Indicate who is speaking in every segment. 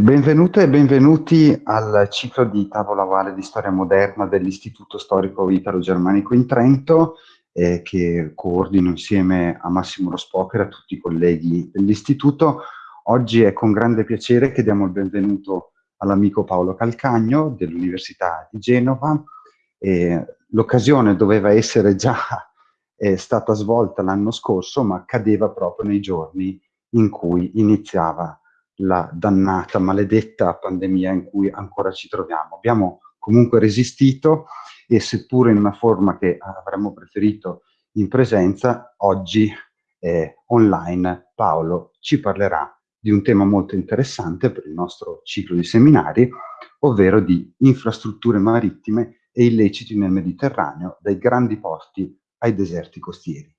Speaker 1: Benvenute e benvenuti al ciclo di tavola ovale di storia moderna dell'Istituto Storico Italo-Germanico in Trento, eh, che coordino insieme a Massimo Rospocher e a tutti i colleghi dell'Istituto. Oggi è con grande piacere che diamo il benvenuto all'amico Paolo Calcagno dell'Università di Genova. Eh, L'occasione doveva essere già eh, stata svolta l'anno scorso, ma cadeva proprio nei giorni in cui iniziava la dannata, maledetta pandemia in cui ancora ci troviamo. Abbiamo comunque resistito e seppure in una forma che avremmo preferito in presenza, oggi eh, online Paolo ci parlerà di un tema molto interessante per il nostro ciclo di seminari, ovvero di infrastrutture marittime e illeciti nel Mediterraneo, dai grandi porti ai deserti costieri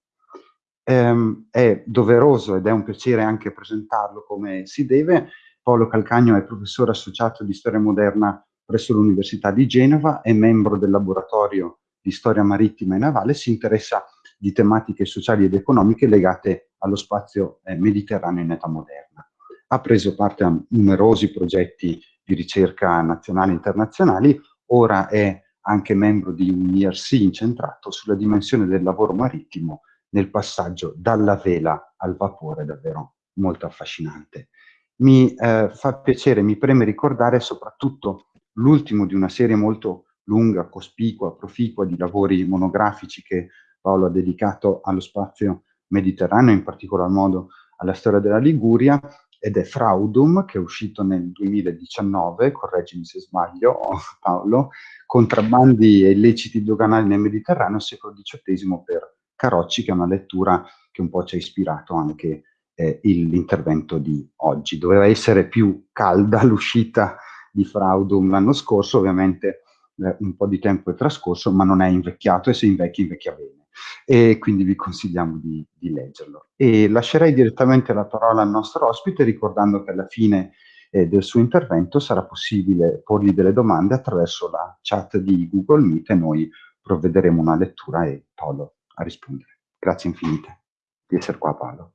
Speaker 1: ehm, è doveroso ed è un piacere anche presentarlo come si deve. Paolo Calcagno è professore associato di storia moderna presso l'Università di Genova, è membro del laboratorio di storia marittima e navale, si interessa di tematiche sociali ed economiche legate allo spazio eh, mediterraneo in età moderna. Ha preso parte a numerosi progetti di ricerca nazionali e internazionali, ora è anche membro di un IRC incentrato sulla dimensione del lavoro marittimo nel passaggio dalla vela al vapore, davvero molto affascinante. Mi eh, fa piacere, mi preme ricordare soprattutto l'ultimo di una serie molto lunga, cospicua, proficua di lavori monografici che Paolo ha dedicato allo spazio mediterraneo, in particolar modo alla storia della Liguria, ed è Fraudum, che è uscito nel 2019, correggimi se sbaglio Paolo, contrabbandi e illeciti doganali nel Mediterraneo, secolo XVIII per Carocci, che è una lettura che un po' ci ha ispirato anche eh, l'intervento di oggi. Doveva essere più calda l'uscita di Fraudum l'anno scorso, ovviamente eh, un po' di tempo è trascorso, ma non è invecchiato e se invecchia invecchia bene. E quindi vi consigliamo di, di leggerlo. E lascerei direttamente la parola al nostro ospite, ricordando che alla fine eh, del suo intervento sarà possibile porgli delle domande attraverso la chat di Google Meet e noi provvederemo una lettura e Paolo a rispondere. Grazie infinite di essere qua Paolo.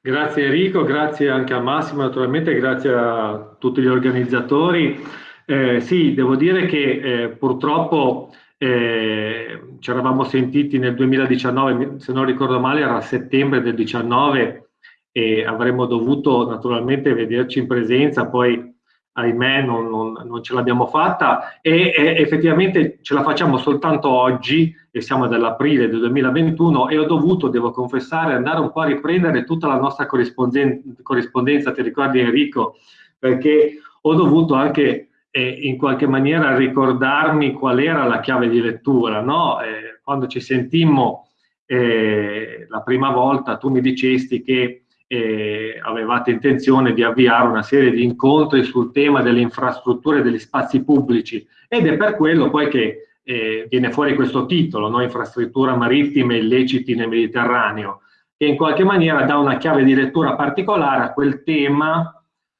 Speaker 2: Grazie Enrico, grazie anche a Massimo, naturalmente grazie a tutti gli organizzatori. Eh, sì, devo dire che eh, purtroppo eh, ci eravamo sentiti nel 2019, se non ricordo male era a settembre del 2019 e avremmo dovuto naturalmente vederci in presenza, poi ahimè non, non, non ce l'abbiamo fatta e, e, effettivamente ce la facciamo soltanto oggi e siamo dall'aprile del 2021 e ho dovuto, devo confessare, andare un po' a riprendere tutta la nostra corrispondenza, ti ricordi Enrico, perché ho dovuto anche eh, in qualche maniera ricordarmi qual era la chiave di lettura, no? eh, quando ci sentimmo eh, la prima volta tu mi dicesti che eh, avevate intenzione di avviare una serie di incontri sul tema delle infrastrutture degli spazi pubblici ed è per quello poi che eh, viene fuori questo titolo, no? infrastruttura marittime illeciti nel Mediterraneo, che in qualche maniera dà una chiave di lettura particolare a quel tema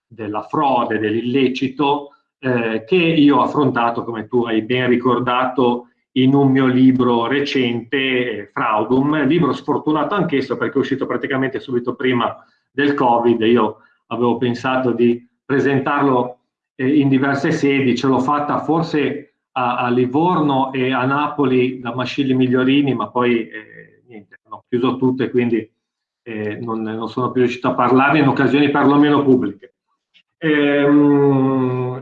Speaker 2: della frode, dell'illecito, eh, che io ho affrontato, come tu hai ben ricordato, in un mio libro recente, Fraudum, libro sfortunato anch'esso perché è uscito praticamente subito prima del Covid, io avevo pensato di presentarlo eh, in diverse sedi, ce l'ho fatta forse a, a, Livorno e a Napoli da Mascilli Migliorini, ma poi eh, niente, hanno chiuso tutte, quindi eh, non, non, sono più riuscito a parlarne in occasioni perlomeno pubbliche. Ehm,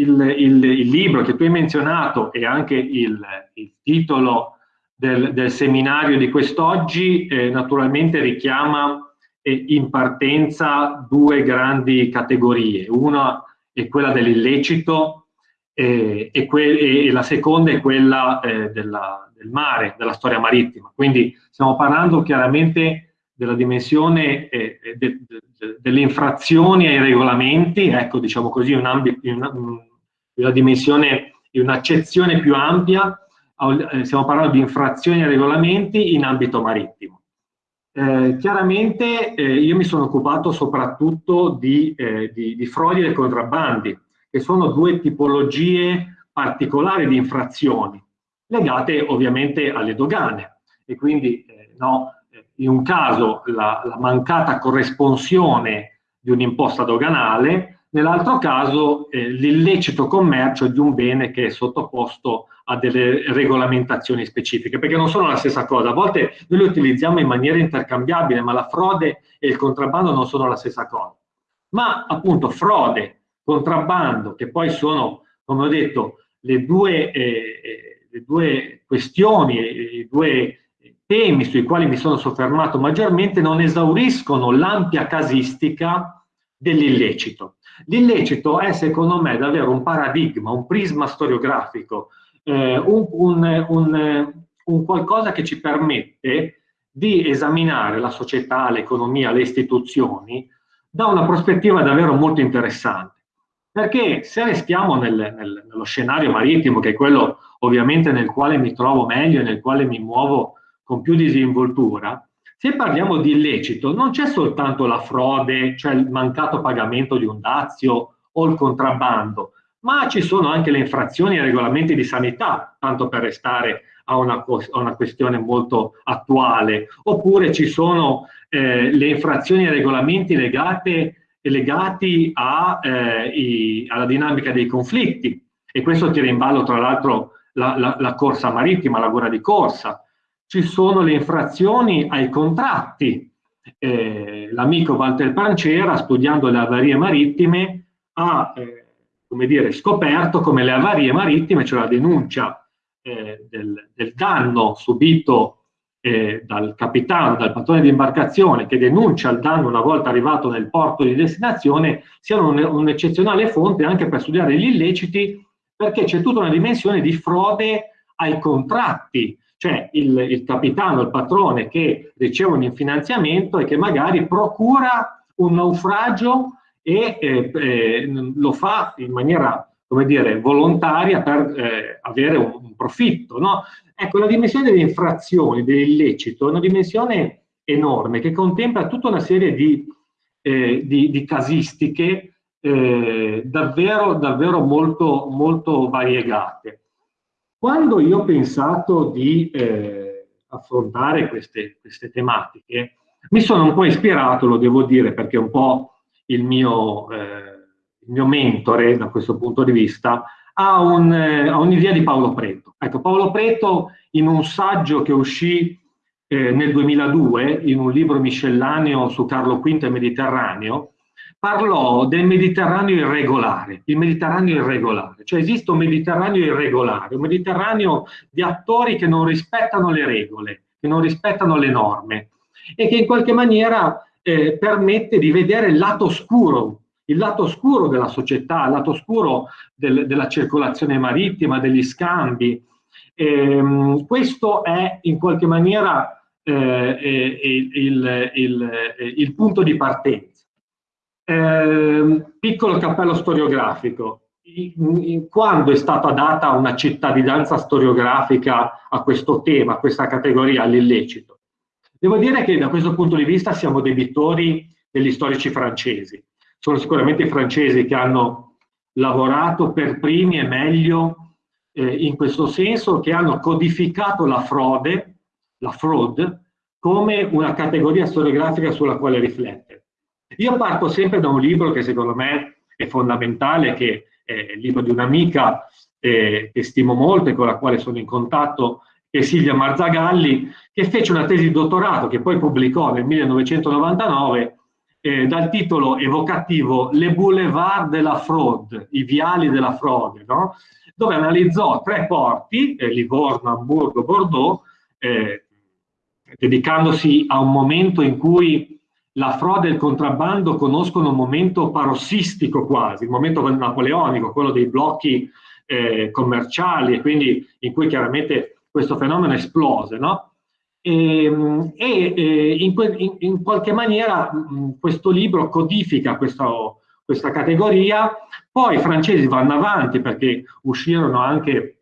Speaker 2: il, il, il, libro che tu hai menzionato e anche il, il titolo del, del, seminario di quest'oggi eh, naturalmente richiama eh, in partenza due grandi categorie. Una è quella dell'illecito eh, e, e, la seconda è quella eh, della, del mare, della storia marittima. Quindi stiamo parlando chiaramente della dimensione eh, de, de, de, delle infrazioni ai regolamenti, ecco diciamo così un ambito, una, una dimensione, un'accezione più ampia, eh, stiamo parlando di infrazioni ai regolamenti in ambito marittimo. Eh, chiaramente eh, io mi sono occupato soprattutto di, eh, di, di frodi e contrabbandi, che sono due tipologie particolari di infrazioni, legate ovviamente alle dogane. E quindi eh, no, in un caso la, la mancata corresponsione di un'imposta doganale, nell'altro caso eh, l'illecito commercio di un bene che è sottoposto a delle regolamentazioni specifiche, perché non sono la stessa cosa. A volte noi le utilizziamo in maniera intercambiabile, ma la frode e il contrabbando non sono la stessa cosa. Ma appunto frode, contrabbando, che poi sono, come ho detto, le due, eh, eh le due questioni, i due temi sui quali mi sono soffermato maggiormente, non esauriscono l'ampia casistica dell'illecito. L'illecito è secondo me davvero un paradigma, un prisma storiografico, eh, un, un, un, un qualcosa che ci permette di esaminare la società, l'economia, le istituzioni da una prospettiva davvero molto interessante. Perché se restiamo nel, nel, nello scenario marittimo, che è quello ovviamente nel quale mi trovo meglio e nel quale mi muovo con più disinvoltura, se parliamo di illecito, non c'è soltanto la frode, cioè il mancato pagamento di un dazio o il contrabbando, ma ci sono anche le infrazioni ai regolamenti di sanità, tanto per restare a una, a una questione molto attuale, oppure ci sono eh, le infrazioni ai regolamenti legate, legati a, eh, i, alla dinamica dei conflitti, e questo tira in ballo tra l'altro la, la, la corsa marittima, la guerra di corsa, ci sono le infrazioni ai contratti. Eh, l'amico Walter Pancera, studiando le avarie marittime, ha eh, come dire, scoperto come le avarie marittime, cioè la denuncia eh, del, del, danno subito eh, dal capitano, dal patrone di imbarcazione, che denuncia il danno una volta arrivato nel porto di destinazione, siano un'eccezionale un fonte anche per studiare gli illeciti, perché c'è tutta una dimensione di frode ai contratti, cioè il, il capitano, il patrone che riceve un finanziamento e che magari procura un naufragio e eh, eh, lo fa in maniera, come dire, volontaria per eh, avere un, un profitto. No? Ecco, la dimensione delle infrazioni, dell'illecito, è una dimensione enorme che contempla tutta una serie di, eh, di, di casistiche eh, davvero, davvero molto, molto variegate. Quando io ho pensato di eh, affrontare queste, queste, tematiche, mi sono un po' ispirato, lo devo dire, perché un po' il mio, eh, il mio mentore da questo punto di vista, a, un, eh, un'idea di Paolo Preto. Ecco, Paolo Preto in un saggio che uscì eh, nel 2002, in un libro miscellaneo su Carlo V e Mediterraneo, parlò del Mediterraneo irregolare, il Mediterraneo irregolare, cioè esiste un Mediterraneo irregolare, un Mediterraneo di attori che non rispettano le regole, che non rispettano le norme e che in qualche maniera eh, permette di vedere il lato oscuro, il lato oscuro della società, il lato oscuro del, della circolazione marittima, degli scambi. Eh, questo è in qualche maniera eh, eh il, il, il, il punto di partenza. Eh, piccolo cappello storiografico. quando è stata data una cittadinanza storiografica a questo tema, a questa categoria, all'illecito? Devo dire che da questo punto di vista siamo debitori degli storici francesi. Sono sicuramente i francesi che hanno lavorato per primi e meglio eh, in questo senso, che hanno codificato la frode, la fraud, come una categoria storiografica sulla quale riflettere. Io parto sempre da un libro che secondo me è fondamentale, che è il libro di un'amica eh, che stimo molto e con la quale sono in contatto, che è Silvia Marzagalli, che fece una tesi di dottorato che poi pubblicò nel 1999 eh, dal titolo evocativo Le boulevard la fraude, i viali della frode, no? dove analizzò tre porti, eh, Livorno, Hamburgo, Bordeaux, eh, dedicandosi a un momento in cui la frode e il contrabbando conoscono un momento parossistico quasi, il momento napoleonico, quello dei blocchi eh, commerciali e quindi in cui chiaramente questo fenomeno esplose, no? E, e, e in, in, in, qualche maniera mh, questo libro codifica questo, questa categoria, poi i francesi vanno avanti perché uscirono anche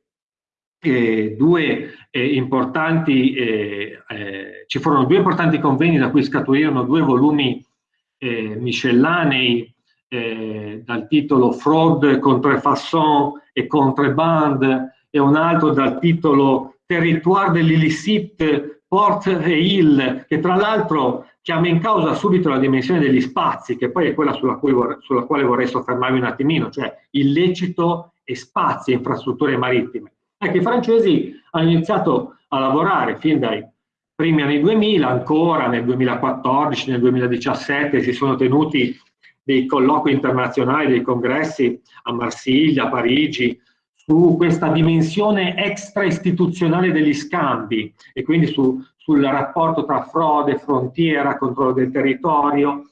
Speaker 2: eh, due eh, importanti, eh, eh, ci furono due importanti convegni da cui scaturirono due volumi eh, miscellanei eh, dal titolo Fraud, Contrefaçon e Contrebande e un altro dal titolo Territoire de l'illicite Port e Hill, che tra l'altro chiama in causa subito la dimensione degli spazi, che poi è quella sulla, vorrei, sulla quale vorrei soffermarmi un attimino, cioè illecito e spazi e infrastrutture marittime. Ecco, i francesi hanno iniziato a lavorare fin dai primi anni 2000, ancora nel 2014, nel 2017 si sono tenuti dei colloqui internazionali, dei congressi a Marsiglia, a Parigi, su questa dimensione extra istituzionale degli scambi e quindi su, sul rapporto tra frode, frontiera, controllo del territorio.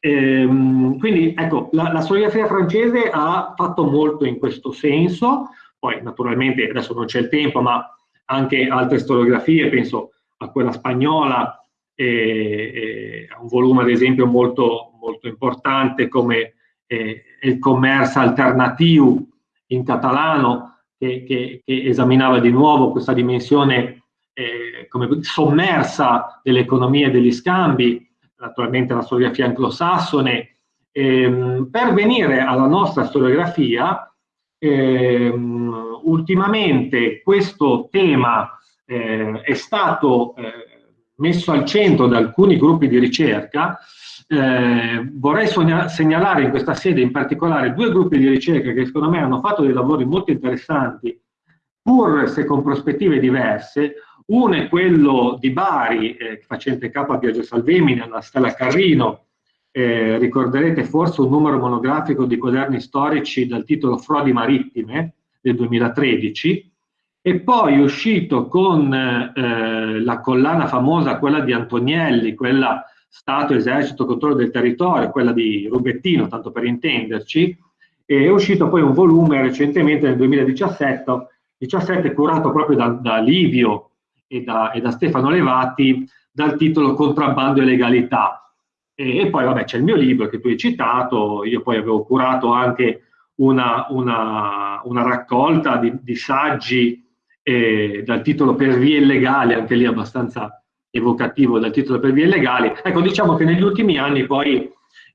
Speaker 2: Ehm, quindi ecco, la, la storiografia francese ha fatto molto in questo senso, poi naturalmente adesso non c'è il tempo, ma anche altre storiografie, penso a quella spagnola, e, e un volume ad esempio molto, molto importante come eh, il commercio alternativo in catalano che, che, che, esaminava di nuovo questa dimensione eh, come sommersa dell'economia e degli scambi, naturalmente la storiografia anglosassone, ehm, per venire alla nostra storiografia, ehm, ultimamente questo tema eh, è stato eh, messo al centro da alcuni gruppi di ricerca. Eh, vorrei segnalare in questa sede in particolare due gruppi di ricerca che secondo me hanno fatto dei lavori molto interessanti, pur se con prospettive diverse. Uno è quello di Bari, eh, facente capo a Biagio Salvemini, alla Stella Carrino, eh, ricorderete forse un numero monografico di quaderni storici dal titolo Frodi marittime del 2013, e poi uscito con eh, la collana famosa, quella di Antonielli, quella Stato, Esercito, Controllo del Territorio, quella di Rubettino, tanto per intenderci, è uscito poi un volume recentemente nel 2017, 17, curato proprio da, da Livio e da, e da, Stefano Levati, dal titolo Contrabbando e legalità. E, e poi vabbè c'è il mio libro che tu hai citato, io poi avevo curato anche una, una, una raccolta di, di saggi eh, dal titolo Per vie illegali, anche lì abbastanza evocativo dal titolo per vie illegali. Ecco, diciamo che negli ultimi anni poi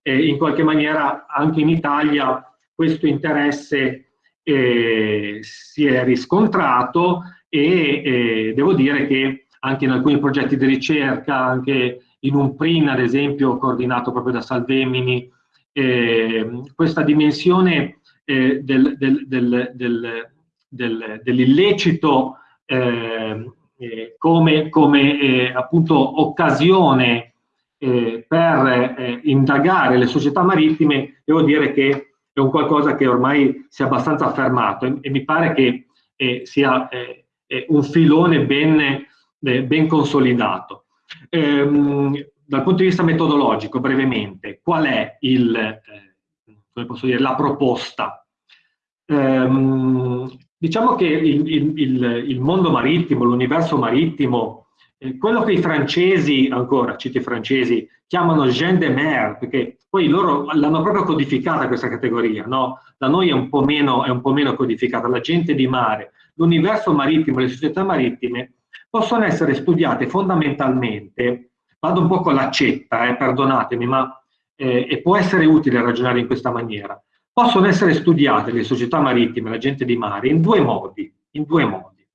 Speaker 2: eh, in qualche maniera anche in Italia questo interesse eh, si è riscontrato e eh, devo dire che anche in alcuni progetti di ricerca, anche in un PRIN ad esempio coordinato proprio da Salvemini, eh, questa dimensione eh, del, del, del, dell'illecito eh, eh, come, come eh, appunto occasione eh, per eh, indagare le società marittime, devo dire che è un qualcosa che ormai si è abbastanza affermato e, e mi pare che eh, sia un filone ben, ben consolidato. Ehm, dal punto di vista metodologico, brevemente, qual è il, posso dire, la proposta? Ehm, Diciamo che il, il, il mondo marittimo, l'universo marittimo, eh, quello che i francesi, ancora cito i francesi, chiamano gen de mer, perché poi loro l'hanno proprio codificata questa categoria, no? Da noi è un, po meno, è un po' meno codificata, la gente di mare, l'universo marittimo, le società marittime possono essere studiate fondamentalmente, vado un po' con l'accetta, eh, perdonatemi, ma eh, e può essere utile ragionare in questa maniera possono essere studiate le società marittime, la gente di mare, in due modi, in due modi.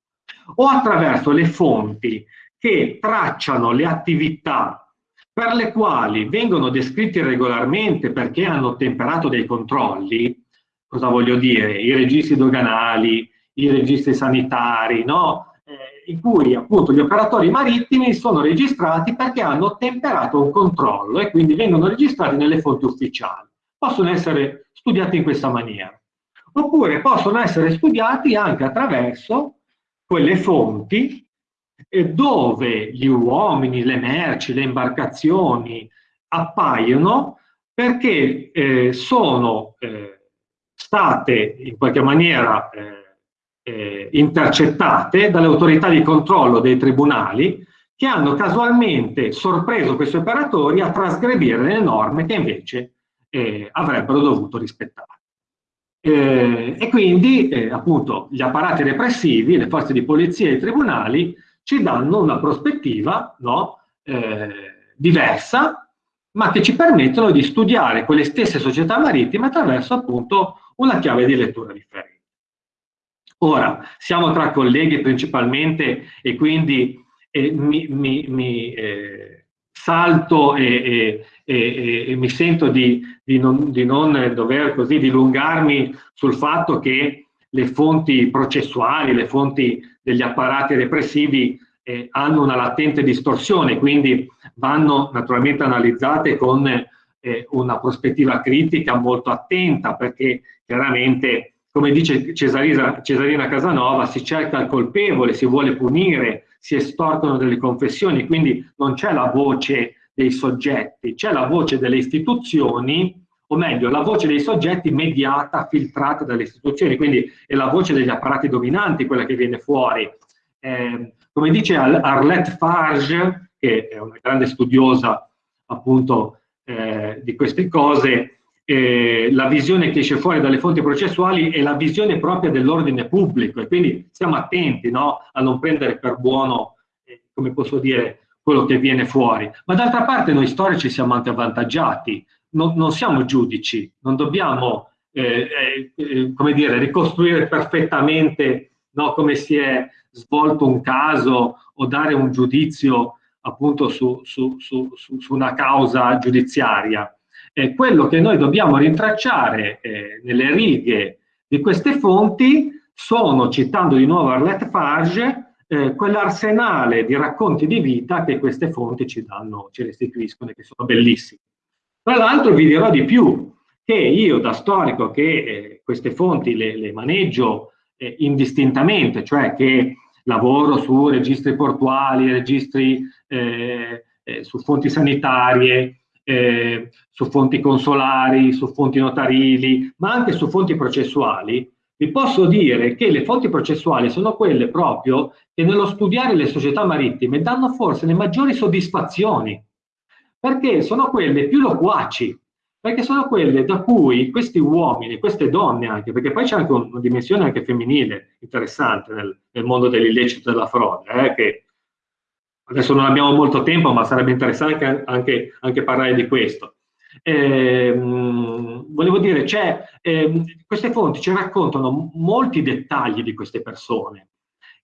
Speaker 2: O attraverso le fonti che tracciano le attività per le quali vengono descritti regolarmente perché hanno temperato dei controlli, cosa voglio dire? I registri doganali, i registri sanitari, no? eh, in cui appunto gli operatori marittimi sono registrati perché hanno temperato un controllo e quindi vengono registrati nelle fonti ufficiali. Possono essere studiati in questa maniera. Oppure possono essere studiati anche attraverso quelle fonti dove gli uomini, le merci, le imbarcazioni appaiono perché eh, sono eh, state in qualche maniera eh, eh intercettate dalle autorità di controllo dei tribunali che hanno casualmente sorpreso questi operatori a trasgredire le norme che invece eh, avrebbero dovuto rispettare. Eh, e quindi eh, appunto gli apparati repressivi, le forze di polizia e i tribunali ci danno una prospettiva no, eh, diversa, ma che ci permettono di studiare quelle stesse società marittime attraverso appunto una chiave di lettura differente. Ora, siamo tra colleghi principalmente e quindi mi, mi, mi eh, salto e, e, e, mi sento di, di, non, di non dover così dilungarmi sul fatto che le fonti processuali, le fonti degli apparati repressivi eh, hanno una latente distorsione, quindi vanno naturalmente analizzate con eh, una prospettiva critica molto attenta, perché chiaramente, come dice Cesarina, Cesarina Casanova, si cerca il colpevole, si vuole punire, si estorcono delle confessioni, quindi non c'è la voce dei soggetti, c'è la voce delle istituzioni, o meglio, la voce dei soggetti mediata, filtrata dalle istituzioni, quindi è la voce degli apparati dominanti quella che viene fuori. Eh, come dice Arlette Farge, che è una grande studiosa appunto eh, di queste cose, eh, la visione che esce fuori dalle fonti processuali è la visione propria dell'ordine pubblico e quindi stiamo attenti no, a non prendere per buono, eh, come posso dire, quello che viene fuori. Ma d'altra parte noi storici siamo anche avvantaggiati, non, non siamo giudici, non dobbiamo, eh, eh, eh, come dire, ricostruire perfettamente no, come si è svolto un caso o dare un giudizio appunto su, su, su, su una causa giudiziaria. Eh, quello che noi dobbiamo rintracciare eh, nelle righe di queste fonti sono, citando di nuovo Arlette Farge, eh, quell'arsenale di racconti di vita che queste fonti ci danno, ci restituiscono e che sono bellissimi. Tra l'altro vi dirò di più, che io da storico che eh, queste fonti le, le maneggio eh, indistintamente, cioè che lavoro su registri portuali, registri eh, eh, su fonti sanitarie, su fonti consolari, su fonti notarili, ma anche su fonti processuali, vi posso dire che le fonti processuali sono quelle proprio che nello studiare le società marittime danno forse le maggiori soddisfazioni, perché sono quelle più loquaci, perché sono quelle da cui questi uomini, queste donne anche, perché poi c'è anche una dimensione anche femminile interessante nel, nel mondo dell'illecito della frode, eh, che adesso non abbiamo molto tempo, ma sarebbe interessante anche, anche parlare di questo. Eh, volevo dire, eh, queste fonti ci raccontano molti dettagli di queste persone,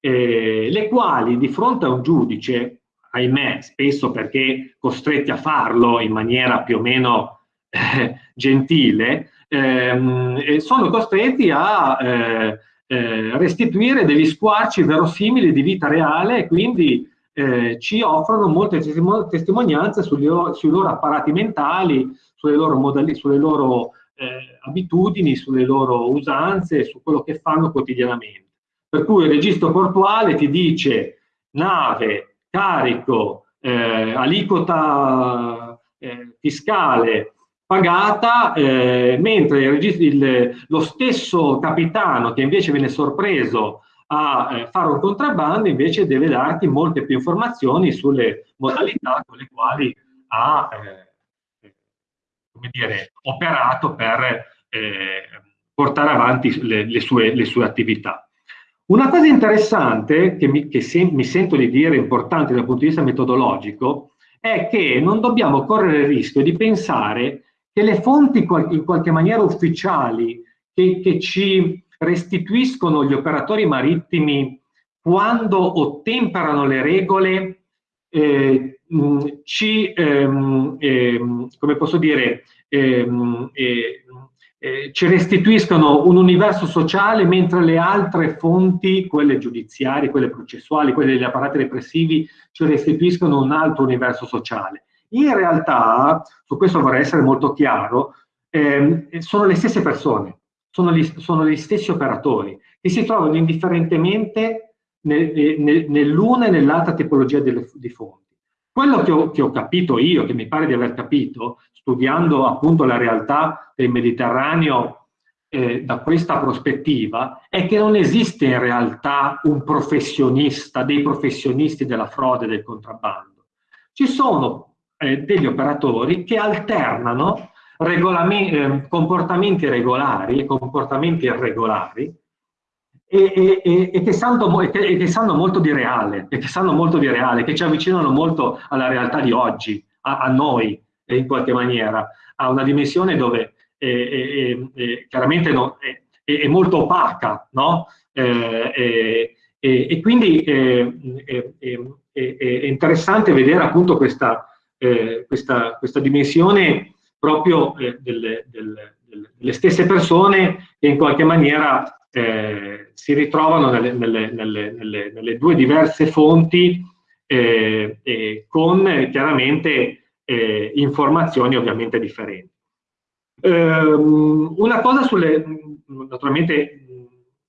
Speaker 2: eh, le quali di fronte a un giudice, ahimè, spesso perché costretti a farlo in maniera più o meno eh, gentile, ehm, sono costretti a eh, eh, restituire degli squarci verosimili di vita reale e quindi eh, ci offrono molte testimonianze sugli, sui loro apparati mentali, sulle loro, modali, sulle loro eh, abitudini, sulle loro usanze, su quello che fanno quotidianamente. Per cui il registro portuale ti dice nave, carico, eh, aliquota fiscale, pagata, eh, mentre il, il, lo stesso capitano che invece viene sorpreso a eh, fare un contrabbando invece deve darti molte più informazioni sulle modalità con le quali ha eh, come dire, operato per eh, portare avanti le, le, sue, le, sue, attività. Una cosa interessante che, mi, che se, mi sento di dire importante dal punto di vista metodologico è che non dobbiamo correre il rischio di pensare che le fonti in qualche maniera ufficiali che, che ci restituiscono gli operatori marittimi quando ottemperano le regole eh, ci, ehm, ehm, come posso dire, ehm, eh, eh, ci restituiscono un universo sociale mentre le altre fonti, quelle giudiziarie, quelle processuali, quelle degli apparati repressivi, ci restituiscono un altro universo sociale. In realtà, su questo vorrei essere molto chiaro, eh, sono le stesse persone, sono gli, sono gli, stessi operatori che si trovano indifferentemente nel, nel, nell'una e nell'altra tipologia delle, di fonti. Quello che ho, che ho, capito io, che mi pare di aver capito, studiando appunto la realtà del Mediterraneo eh, da questa prospettiva, è che non esiste in realtà un professionista, dei professionisti della frode e del contrabbando. Ci sono eh, degli operatori che alternano eh, comportamenti regolari e comportamenti irregolari e, e, e, che sanno, e, che, che, sanno, molto di reale, e che sanno molto di reale, che ci avvicinano molto alla realtà di oggi, a, a noi in qualche maniera, a una dimensione dove eh, eh, chiaramente no, è, è, molto opaca, no? Eh, e quindi è, è interessante vedere appunto questa, eh, questa, questa dimensione proprio eh, delle, delle, delle, stesse persone che in qualche maniera eh, si ritrovano nelle, nelle, nelle, due diverse fonti eh, con chiaramente eh, informazioni ovviamente differenti. Ehm, una cosa sulle, naturalmente,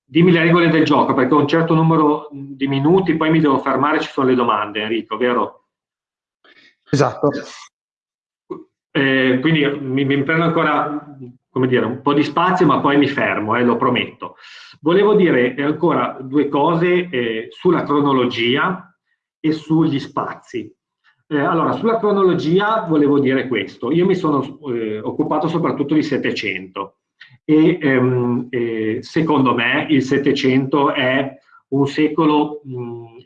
Speaker 2: dimmi le regole del gioco, perché ho un certo numero di minuti, poi mi devo fermare, ci sono le domande, Enrico, vero?
Speaker 1: Esatto.
Speaker 2: Eh, quindi mi, mi, prendo ancora, dire, un po' di spazio, ma poi mi fermo, eh, lo prometto. Volevo dire ancora due cose eh, sulla cronologia e sugli spazi. Eh, allora, sulla cronologia volevo dire questo. Io mi sono eh, occupato soprattutto di 700 e ehm, eh, secondo me il 700 è un secolo mh,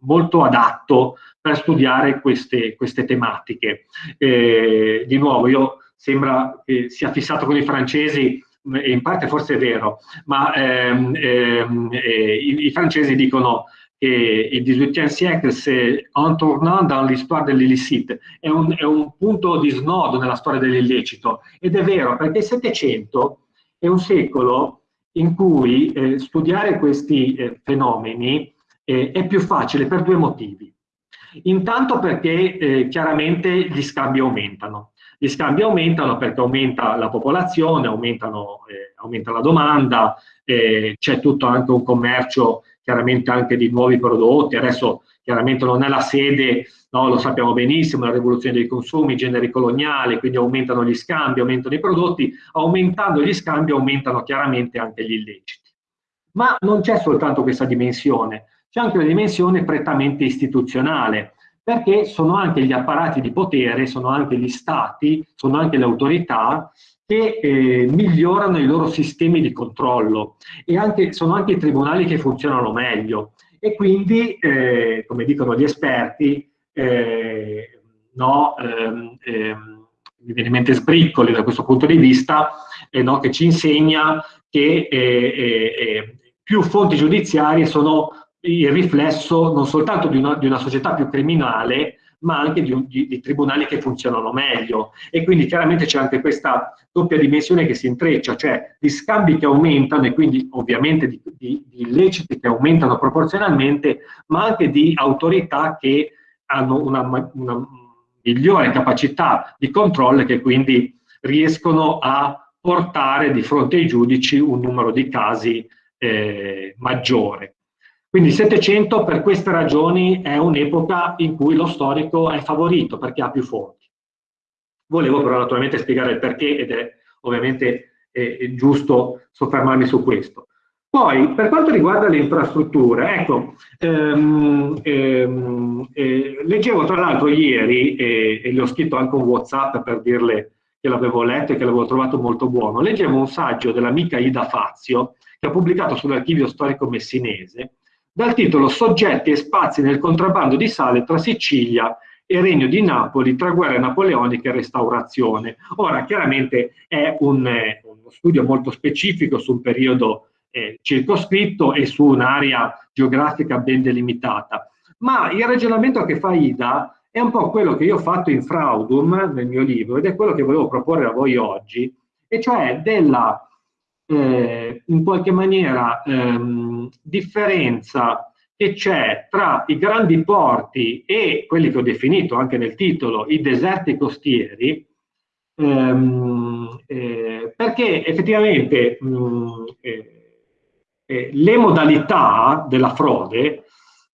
Speaker 2: molto adatto per studiare queste, queste tematiche. Eh, di nuovo, io sembra che sia fissato con i francesi, e in parte forse è vero, ma ehm, ehm, eh, i, i francesi dicono che il XVIIIe siècle, c'est un tournant dans l'histoire dell'illicite, è un, è un punto di snodo nella storia dell'illecito. Ed è vero, perché il Settecento è un secolo in cui eh, studiare questi eh, fenomeni eh, è più facile per due motivi. Intanto perché eh, chiaramente gli scambi aumentano. Gli scambi aumentano perché aumenta la popolazione, eh, aumenta la domanda, eh, c'è tutto anche un commercio chiaramente anche di nuovi prodotti, adesso chiaramente non è la sede, no, lo sappiamo benissimo, la rivoluzione dei consumi, i generi coloniali, quindi aumentano gli scambi, aumentano i prodotti, aumentando gli scambi aumentano chiaramente anche gli illeciti. Ma non c'è soltanto questa dimensione, c'è anche una dimensione prettamente istituzionale, perché sono anche gli apparati di potere, sono anche gli stati, sono anche le autorità che eh, migliorano i loro sistemi di controllo e anche, sono anche i tribunali che funzionano meglio. E quindi, eh, come dicono gli esperti, eh, no, ehm, ehm, mi viene in mente sbriccoli da questo punto di vista, eh, no, che ci insegna che eh, eh, più fonti giudiziarie sono il riflesso non soltanto di una, di una società più criminale, ma anche di, di, di, tribunali che funzionano meglio. E quindi chiaramente c'è anche questa doppia dimensione che si intreccia, cioè di scambi che aumentano e quindi ovviamente di, di illeciti che aumentano proporzionalmente, ma anche di autorità che hanno una, una migliore capacità di controllo e che quindi riescono a portare di fronte ai giudici un numero di casi eh, maggiore. Quindi il 700 per queste ragioni è un'epoca in cui lo storico è favorito perché ha più fonti. Volevo però naturalmente spiegare il perché ed è ovviamente è giusto soffermarmi su questo. Poi, per quanto riguarda le infrastrutture, ecco, ehm, ehm, eh, leggevo tra l'altro ieri, e, e le ho scritto anche un Whatsapp per dirle che l'avevo letto e che l'avevo trovato molto buono, leggevo un saggio dell'amica Ida Fazio, che ha pubblicato sull'archivio storico messinese, dal titolo Soggetti e spazi nel contrabbando di sale tra Sicilia e Regno di Napoli tra guerra napoleonica e restaurazione. Ora, chiaramente è un, eh, uno studio molto specifico su un periodo eh, circoscritto e su un'area geografica ben delimitata, ma il ragionamento che fa Ida è un po' quello che io ho fatto in Fraudum nel mio libro ed è quello che volevo proporre a voi oggi, e cioè della eh, in qualche maniera ehm, differenza che c'è tra i grandi porti e quelli che ho definito anche nel titolo i deserti costieri, ehm, eh, perché effettivamente mh, mm, eh, eh, le modalità della frode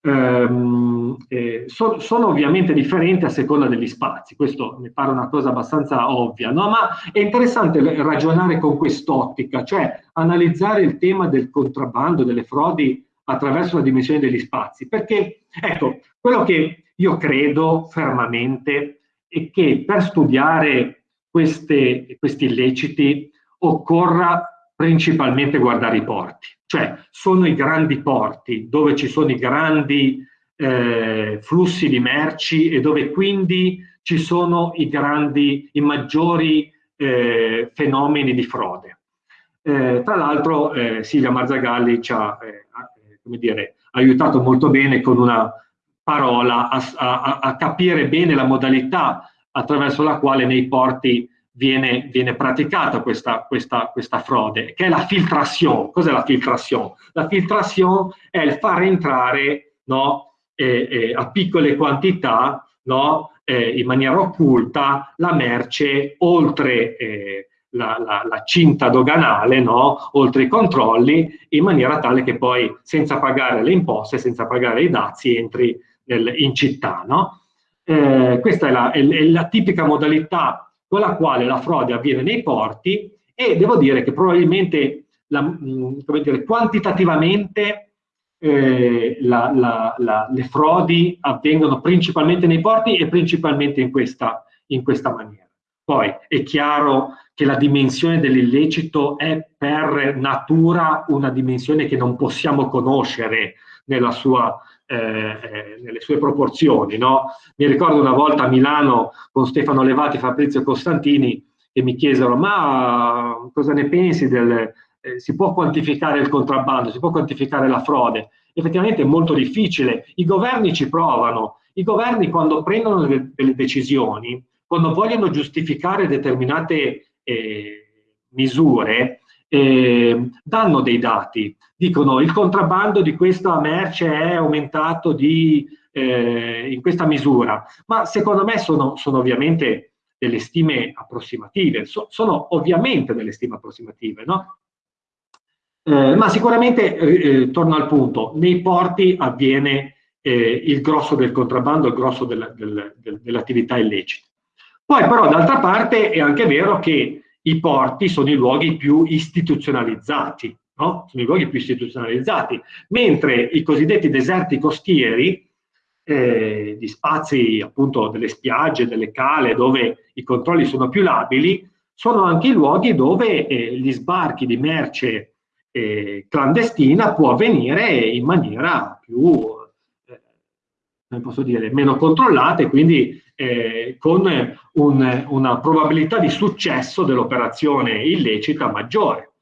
Speaker 2: eh, so, sono ovviamente differenti a seconda degli spazi, questo mi pare una cosa abbastanza ovvia, no? ma è interessante ragionare con quest'ottica, cioè analizzare il tema del contrabbando, delle frodi attraverso la dimensione degli spazi, perché ecco, quello che io credo fermamente è che per studiare queste, questi illeciti occorra principalmente guardare i porti, cioè sono i grandi porti dove ci sono i grandi eh, flussi di merci e dove quindi ci sono i grandi, i maggiori eh, fenomeni di frode. Eh, tra l'altro eh, Silvia Marzagalli ci ha eh, come dire, aiutato molto bene con una parola a, a, a, capire bene la modalità attraverso la quale nei porti viene, viene praticata questa, questa, questa, frode, che è la filtration. Cos'è la filtration? La filtration è il far entrare no, eh, eh, a piccole quantità, no, eh, in maniera occulta, la merce oltre eh, la, la, la, cinta doganale, no, oltre i controlli, in maniera tale che poi senza pagare le imposte, senza pagare i dazi, entri nel, in città. No? Eh, questa è la, è, è la tipica modalità con la quale la frode avviene nei porti e devo dire che probabilmente la, mm, dire, quantitativamente eh, la, la, le frodi avvengono principalmente nei porti e principalmente in questa, in questa maniera. Poi è chiaro che la dimensione dell'illecito è per natura una dimensione che non possiamo conoscere nella sua eh, eh, nelle sue proporzioni. No? Mi ricordo una volta a Milano con Stefano Levati e Fabrizio Costantini che mi chiesero ma cosa ne pensi del... Eh, si può quantificare il contrabbando, si può quantificare la frode? Effettivamente è molto difficile, i governi ci provano, i governi quando prendono delle, delle decisioni, quando vogliono giustificare determinate eh, misure, eh, danno dei dati, dicono il contrabbando di questa merce è aumentato di, eh, in questa misura, ma secondo me sono, sono ovviamente delle stime approssimative, so, sono ovviamente delle stime approssimative, no? Eh, ma sicuramente, eh, eh torno al punto, nei porti avviene eh, il grosso del contrabbando, il grosso della, del, del, dell'attività illecita. Poi però d'altra parte è anche vero che i porti sono i luoghi più istituzionalizzati, no? sono i luoghi più istituzionalizzati, mentre i cosiddetti deserti costieri, eh, di spazi appunto delle spiagge, delle cale, dove i controlli sono più labili, sono anche i luoghi dove eh, gli sbarchi di merce eh, clandestina può avvenire in maniera più, come posso dire, meno controllata e quindi eh, con un, una probabilità di successo dell'operazione illecita maggiore.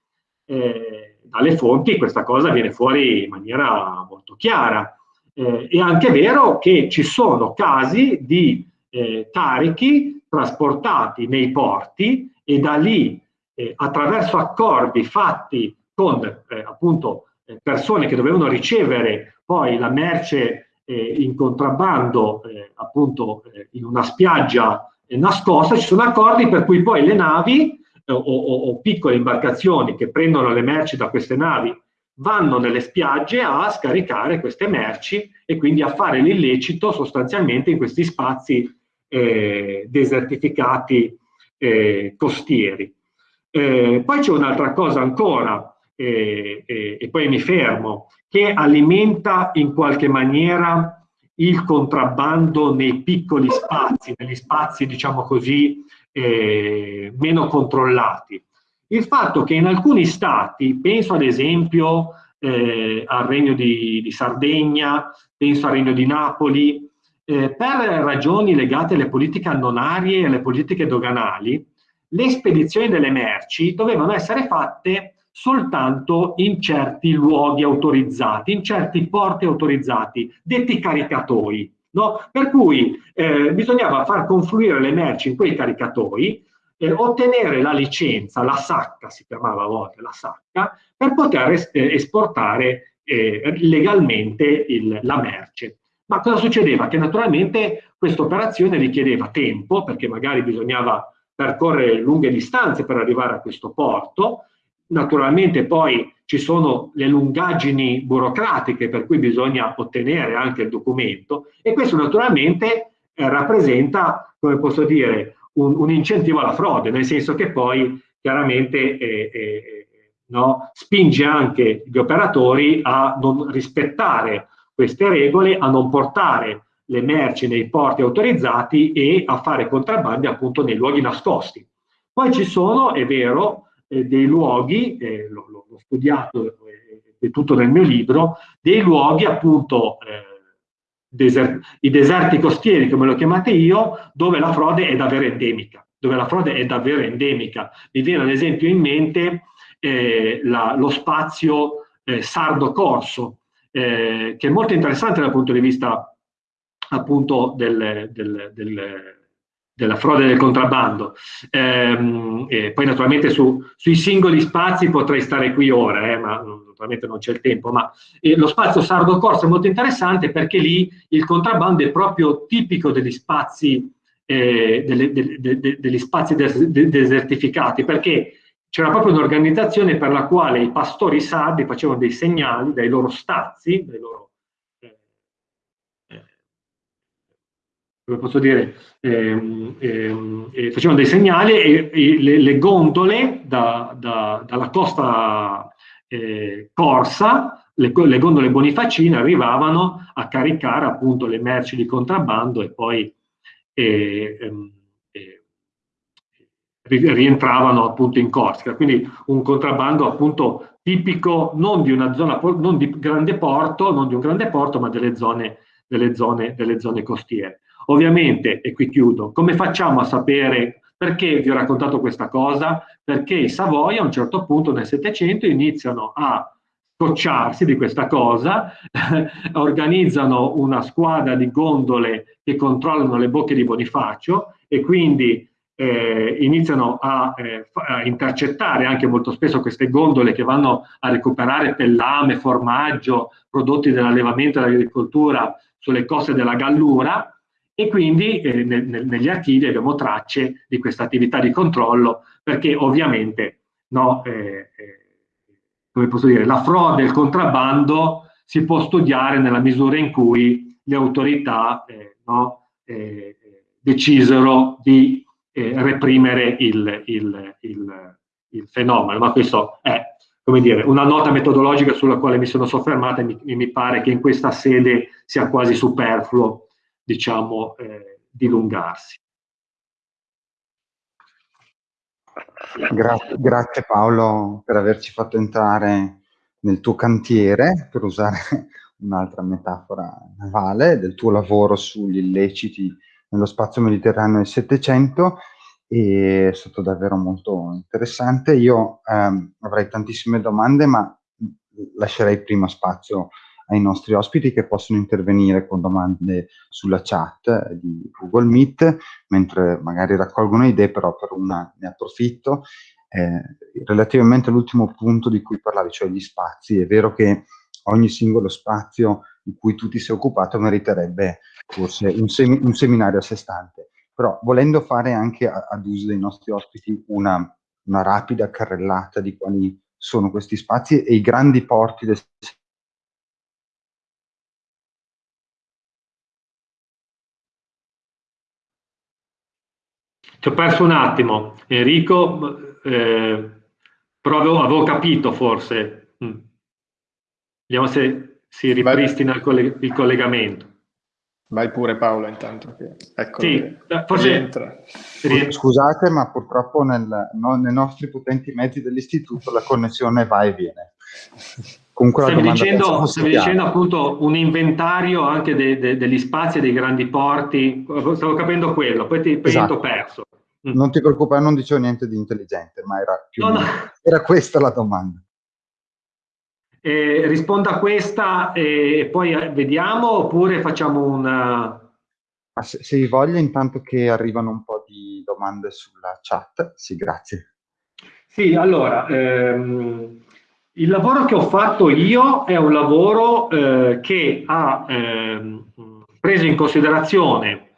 Speaker 2: Eh, dalle fonti questa cosa viene fuori in maniera molto chiara. Eh, è anche vero che ci sono casi di eh, carichi trasportati nei porti e da lì eh, attraverso accordi fatti con eh, appunto persone che dovevano ricevere poi la merce eh, in contrabbando eh, appunto eh, in una spiaggia eh, nascosta, ci sono accordi per cui poi le navi eh, o, o, o, piccole imbarcazioni che prendono le merci da queste navi vanno nelle spiagge a scaricare queste merci e quindi a fare l'illecito sostanzialmente in questi spazi eh, desertificati costieri. poi c'è un'altra cosa ancora, e poi mi fermo, che alimenta in qualche maniera il contrabbando nei piccoli spazi, negli spazi diciamo così eh, meno controllati. Il fatto che in alcuni stati, penso ad esempio eh, al Regno di, di, Sardegna, penso al Regno di Napoli, eh, per ragioni legate alle politiche annonarie e alle politiche doganali, le spedizioni delle merci dovevano essere fatte soltanto in certi luoghi autorizzati, in certi porti autorizzati, detti caricatoi. No? Per cui eh, bisognava far confluire le merci in quei caricatoi, eh, ottenere la licenza, la sacca si chiamava a volte la sacca, per poter eh, esportare eh, legalmente il, la merce. Ma cosa succedeva? Che naturalmente questa operazione richiedeva tempo, perché magari bisognava percorrere lunghe distanze per arrivare a questo porto, Naturalmente poi ci sono le lungaggini burocratiche per cui bisogna ottenere anche il documento e questo naturalmente eh, rappresenta, come posso dire, un, un, incentivo alla frode, nel senso che poi chiaramente eh, eh, no, spinge anche gli operatori a non rispettare queste regole, a non portare le merci nei porti autorizzati e a fare contrabbandi appunto nei luoghi nascosti. Poi ci sono, è vero, eh, dei luoghi, eh, l'ho, studiato, eh, è tutto nel mio libro, dei luoghi appunto, eh, deser i deserti costieri come lo chiamate io, dove la frode è davvero endemica, dove la frode è davvero endemica. Mi viene ad esempio in mente eh, la, lo spazio sardo-corso, che è molto interessante dal punto di vista appunto del, del, del della frode del contrabbando. Ehm, poi naturalmente su, sui singoli spazi potrei stare qui ora, eh, ma naturalmente non c'è il tempo, ma eh, lo spazio Sardo Corso è molto interessante perché lì il contrabbando è proprio tipico degli spazi, eh, delle, de, de, de, degli spazi des, desertificati, perché c'era proprio un'organizzazione per la quale i pastori sardi facevano dei segnali dai loro stazi, dai loro come posso dire, ehm, ehm, eh, facevano dei segnali e, e le, le, gondole da, da, dalla costa eh, corsa, le, le, gondole bonifacine arrivavano a caricare appunto le merci di contrabbando e poi eh, ehm, rientravano appunto in Corsica. Quindi un contrabbando appunto tipico non di una zona, non di grande porto, non di un grande porto, ma delle zone, delle zone, delle zone costiere. Ovviamente, e qui chiudo, come facciamo a sapere perché vi ho raccontato questa cosa? Perché i Savoia a un certo punto nel Settecento iniziano a scocciarsi di questa cosa, organizzano una squadra di gondole che controllano le bocche di Bonifacio e quindi eh, iniziano a, eh, a, intercettare anche molto spesso queste gondole che vanno a recuperare pellame, formaggio, prodotti dell'allevamento e dell'agricoltura sulle coste della Gallura e quindi eh, nel, nel, negli archivi abbiamo tracce di questa attività di controllo perché ovviamente no, eh, eh, come posso dire, la frode e il contrabbando si può studiare nella misura in cui le autorità eh, no, eh, decisero di reprimere il, il, il, il, fenomeno, ma questo è come dire, una nota metodologica sulla quale mi sono soffermata e mi, mi pare che in questa sede sia quasi superfluo diciamo, eh, dilungarsi.
Speaker 1: Gra grazie Paolo per averci fatto entrare nel tuo cantiere, per usare un'altra metafora navale, del tuo lavoro sugli illeciti nello spazio mediterraneo del Settecento è stato davvero molto interessante. Io ehm, avrei tantissime domande, ma lascerei prima spazio ai nostri ospiti che possono intervenire con domande sulla chat di Google Meet, mentre magari raccolgono idee, però per una ne approfitto. Eh, relativamente all'ultimo punto di cui parlavi, cioè gli spazi, è vero che ogni singolo spazio di cui tu ti sei occupato meriterebbe forse un, semi un seminario a sé stante, però volendo fare anche ad uso dei nostri ospiti una, una rapida carrellata di quali sono questi spazi e i grandi porti del
Speaker 2: Ti ho perso un attimo, Enrico, eh, però avevo, avevo, capito forse. Mm. Vediamo se si ripristina il, colleg il, collegamento.
Speaker 3: Vai pure Paolo intanto. Che, ecco,
Speaker 2: sì, eh, forse rientra.
Speaker 1: Scusate, ma purtroppo nel, no, nei nostri potenti mezzi dell'istituto la connessione va e viene.
Speaker 2: Comunque stavi dicendo, stavi dicendo appunto un inventario anche de, de, degli spazi e dei grandi porti, stavo capendo quello, poi ti, poi esatto. ti ho perso.
Speaker 1: Mm. Non ti preoccupare, non dicevo niente di intelligente, ma era, no, no. era questa la domanda.
Speaker 2: Eh, rispondo a questa e poi eh, vediamo oppure facciamo una...
Speaker 1: Se, se hai voglia, intanto che arrivano un po' di domande sulla chat, sì, grazie.
Speaker 2: Sì, allora, ehm, il lavoro che ho fatto io è un lavoro eh, che ha eh, preso in considerazione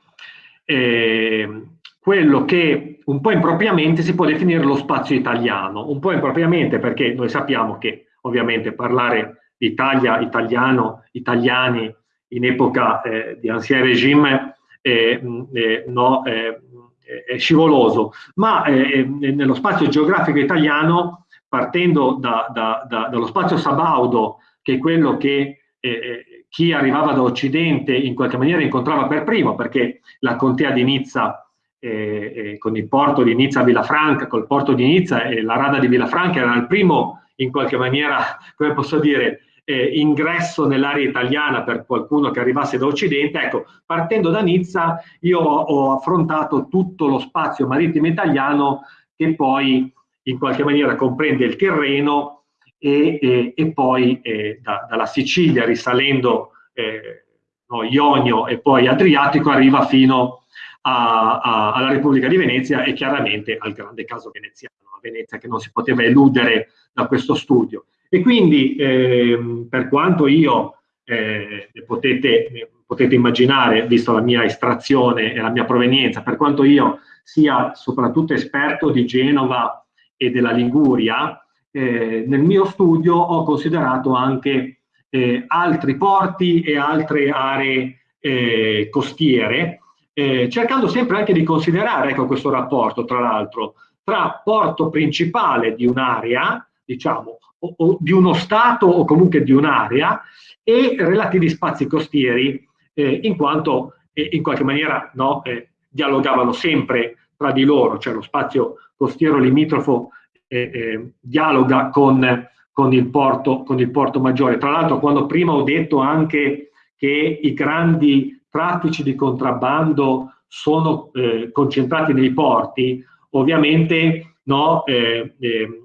Speaker 2: eh, quello che un po' impropriamente si può definire lo spazio italiano, un po' impropriamente perché noi sappiamo che ovviamente parlare di Italia, italiano, italiani in epoca eh, di ancien regime eh, eh, no, è scivoloso, ma nello spazio geografico italiano partendo da, da, da, dallo spazio sabaudo, che è quello che eh, eh, chi arrivava da Occidente in qualche maniera incontrava per primo, perché la contea di Nizza, eh, con il porto di Nizza a Villafranca, col porto di Nizza e la rada di Villafranca era il primo, in qualche maniera, come posso dire, eh, ingresso nell'area italiana per qualcuno che arrivasse da Occidente. Ecco, partendo da Nizza io ho, affrontato tutto lo spazio marittimo italiano che poi in qualche maniera comprende il terreno e, e, e poi eh, da, dalla Sicilia risalendo eh, no, Ionio e poi Adriatico arriva fino a, a, alla Repubblica di Venezia e chiaramente al grande caso veneziano, a Venezia che non si poteva eludere da questo studio. E quindi eh, per quanto io, eh, potete, potete immaginare, visto la mia estrazione e la mia provenienza, per quanto io sia soprattutto esperto di Genova e della Liguria, eh, nel mio studio ho considerato anche eh, altri porti e altre aree eh, costiere, eh, cercando sempre anche di considerare ecco, questo rapporto, tra l'altro, tra porto principale di un'area, diciamo, o, o, di uno Stato o comunque di un'area, e relativi spazi costieri, eh, in quanto eh, in qualche maniera no, eh, dialogavano sempre tra di loro, cioè lo spazio costiero limitrofo eh, eh, dialoga con, con, il porto, con il porto maggiore. Tra l'altro quando prima ho detto anche che i grandi traffici di contrabbando sono eh, concentrati nei porti, ovviamente no, eh, eh,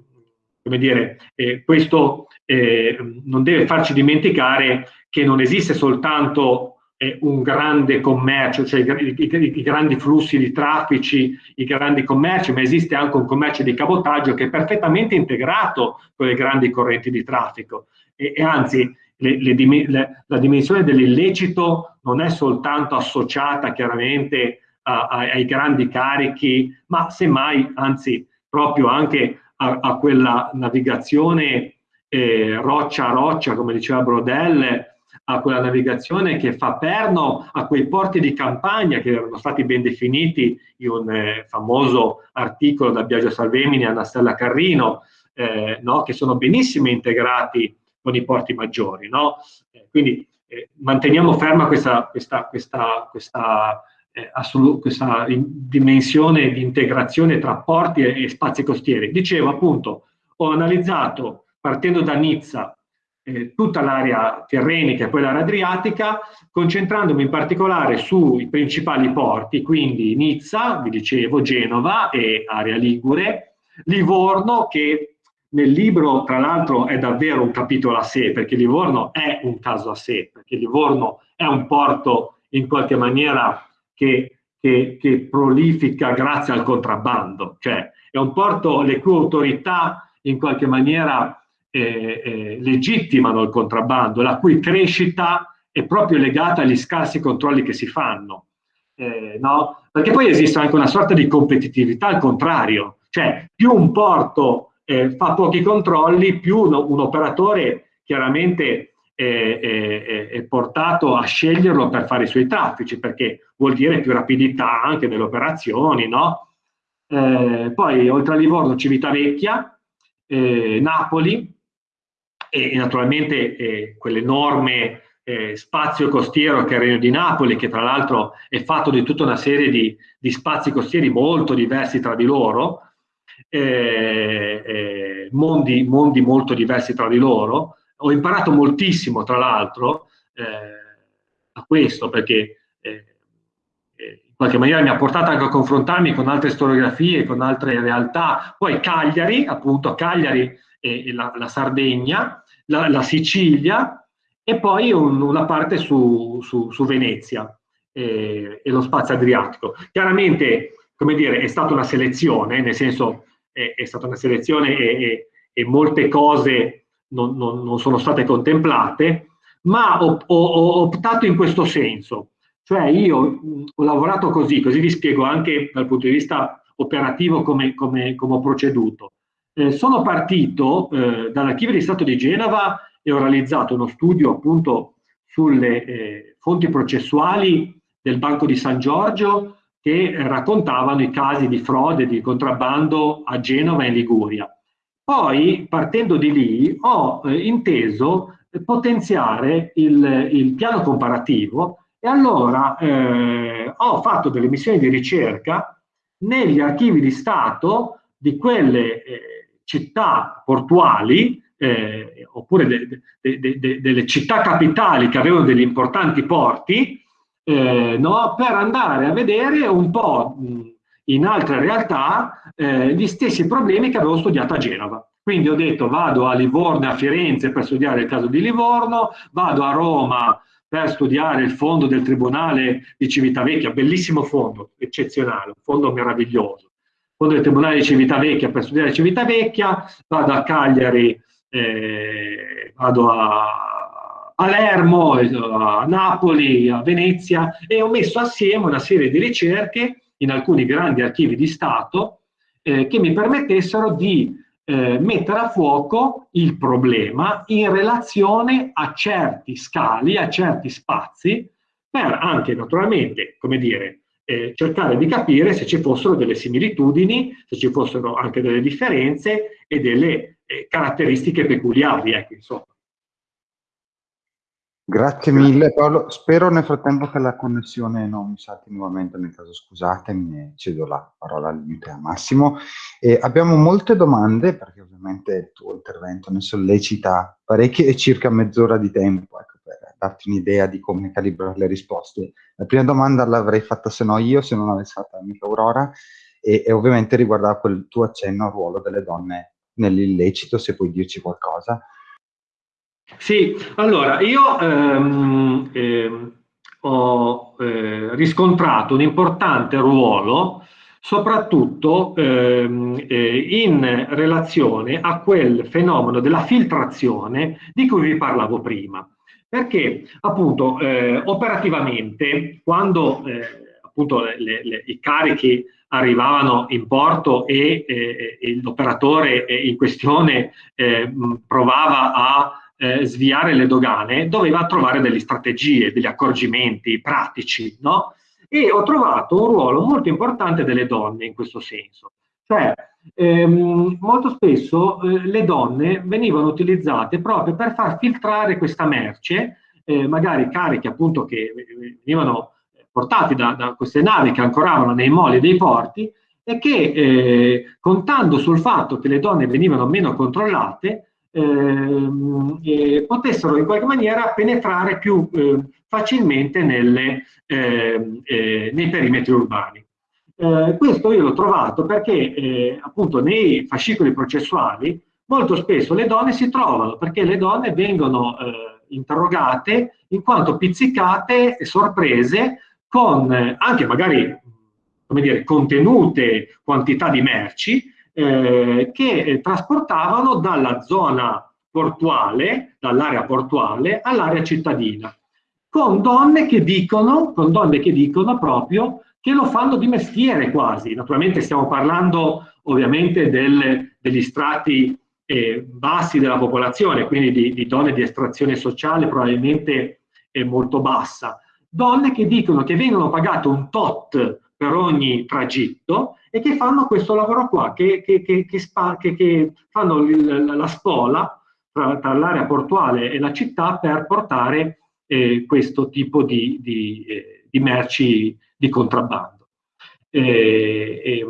Speaker 2: come dire, eh, questo eh, non deve farci dimenticare che non esiste soltanto eh, un grande commercio, cioè i, i, i, grandi flussi di traffici, i grandi commerci, ma esiste anche un commercio di cabotaggio che è perfettamente integrato con le grandi correnti di traffico. E, e anzi, le, le, le, la dimensione dell'illecito non è soltanto associata chiaramente a, a, ai grandi carichi, ma semmai, anzi, proprio anche a, a quella navigazione eh, roccia a roccia, come diceva Brodel, a quella navigazione che fa perno a quei porti di campagna che erano stati ben definiti in un eh, famoso articolo da Biagio Salvemini e Anna Stella Carrino, eh, no? che sono benissimo integrati con i porti maggiori. No? Eh, quindi eh, manteniamo ferma questa, questa, questa, questa eh, questa dimensione di integrazione tra porti e, e, spazi costieri. Dicevo appunto, ho analizzato partendo da Nizza eh, tutta l'area tirrenica e poi l'area adriatica, concentrandomi in particolare sui principali porti, quindi Nizza, vi dicevo, Genova e area Ligure, Livorno che nel libro tra l'altro è davvero un capitolo a sé, perché Livorno è un caso a sé, perché Livorno è un porto in qualche maniera che, che, che prolifica grazie al contrabbando, cioè è un porto le cui autorità in qualche maniera eh, eh, legittimano il contrabbando, la cui crescita è proprio legata agli scarsi controlli che si fanno. Eh, no? Perché poi esiste anche una sorta di competitività al contrario, cioè più un porto eh, fa pochi controlli, più un, un operatore chiaramente è, è, è, portato a sceglierlo per fare i suoi traffici, perché vuol dire più rapidità anche nelle operazioni, no? Eh, poi oltre a Livorno Civitavecchia, eh, Napoli e, e naturalmente eh, quell'enorme eh, spazio costiero che è il Regno di Napoli, che tra l'altro è fatto di tutta una serie di, di spazi costieri molto diversi tra di loro, eh, eh, mondi, mondi molto diversi tra di loro, ho imparato moltissimo, tra l'altro, eh, a questo, perché eh, eh, in qualche maniera mi ha portato anche a confrontarmi con altre storiografie, con altre realtà. Poi Cagliari, appunto, Cagliari e la, la Sardegna, la, la, Sicilia e poi un, una parte su, su, su Venezia e, e, lo spazio adriatico. Chiaramente, come dire, è stata una selezione, nel senso è, è stata una selezione e, e, e molte cose non, non, non sono state contemplate, ma ho, ho, ho, optato in questo senso. Cioè io ho lavorato così, così vi spiego anche dal punto di vista operativo come, come, come ho proceduto. Eh, sono partito eh, dall'archivio di Stato di Genova e ho realizzato uno studio appunto sulle eh, fonti processuali del Banco di San Giorgio che raccontavano i casi di frode, di contrabbando a Genova e in Liguria. Poi, partendo di lì, ho eh, inteso potenziare il, il, piano comparativo e allora eh, ho fatto delle missioni di ricerca negli archivi di Stato di quelle eh, città portuali eh, oppure de, de, de, delle città capitali che avevano degli importanti porti eh, no, per andare a vedere un po' in altre realtà eh, gli stessi problemi che avevo studiato a Genova. Quindi ho detto vado a Livorno e a Firenze per studiare il caso di Livorno, vado a Roma per studiare il fondo del Tribunale di Civitavecchia, bellissimo fondo, eccezionale, un fondo meraviglioso. Fondo del Tribunale di Civitavecchia per studiare Civitavecchia, vado a Cagliari, eh, vado a Palermo, a Napoli, a Venezia e ho messo assieme una serie di ricerche in alcuni grandi archivi di Stato eh, che mi permettessero di eh, mettere a fuoco il problema in relazione a certi scali, a certi spazi, per anche naturalmente, come dire, eh, cercare di capire se ci fossero delle similitudini, se ci fossero anche delle differenze e delle eh, caratteristiche peculiari, ecco, insomma.
Speaker 1: Grazie mille Paolo, spero nel frattempo che la connessione non mi salti nuovamente, nel caso scusatemi, cedo la parola al limite a Massimo. E abbiamo molte domande, perché ovviamente il tuo intervento ne sollecita parecchie e circa mezz'ora di tempo, ecco, per darti un'idea di come calibrare le risposte. La prima domanda l'avrei fatta se no io, se non l'avessi fatta mica Aurora, e, e ovviamente riguardava quel tuo accenno al ruolo delle donne nell'illecito, se puoi dirci qualcosa.
Speaker 2: Sì, allora io ehm, ehm, ho eh, riscontrato un importante ruolo soprattutto ehm, eh, in relazione a quel fenomeno della filtrazione di cui vi parlavo prima. Perché appunto eh, operativamente quando eh, appunto le, le, i carichi arrivavano in porto e, e l'operatore in questione eh, provava a eh, sviare le dogane, doveva trovare delle strategie, degli accorgimenti pratici, no? E ho trovato un ruolo molto importante delle donne in questo senso. Cioè, ehm, molto spesso eh, le donne venivano utilizzate proprio per far filtrare questa merce, eh, magari cariche appunto che venivano portati da, da, queste navi che ancoravano nei moli dei porti e che eh, contando sul fatto che le donne venivano meno controllate, eh, potessero in qualche maniera penetrare più eh, facilmente nelle, eh, nei perimetri urbani. Eh, questo io l'ho trovato perché eh, appunto nei fascicoli processuali molto spesso le donne si trovano perché le donne vengono eh, interrogate in quanto pizzicate e sorprese con anche magari come dire, contenute quantità di merci eh, che eh, trasportavano dalla zona portuale, dall'area portuale all'area cittadina, con donne che dicono, con donne che dicono proprio che lo fanno di mestiere quasi. Naturalmente stiamo parlando ovviamente del, degli strati eh, bassi della popolazione, quindi di, di, donne di estrazione sociale probabilmente eh, molto bassa. Donne che dicono che vengono pagate un tot per ogni tragitto e che fanno questo lavoro qua, che, che, che, che fanno il, la spola tra, tra l'area portuale e la città per portare eh, questo tipo di, di, eh, di, merci di contrabbando. Eh,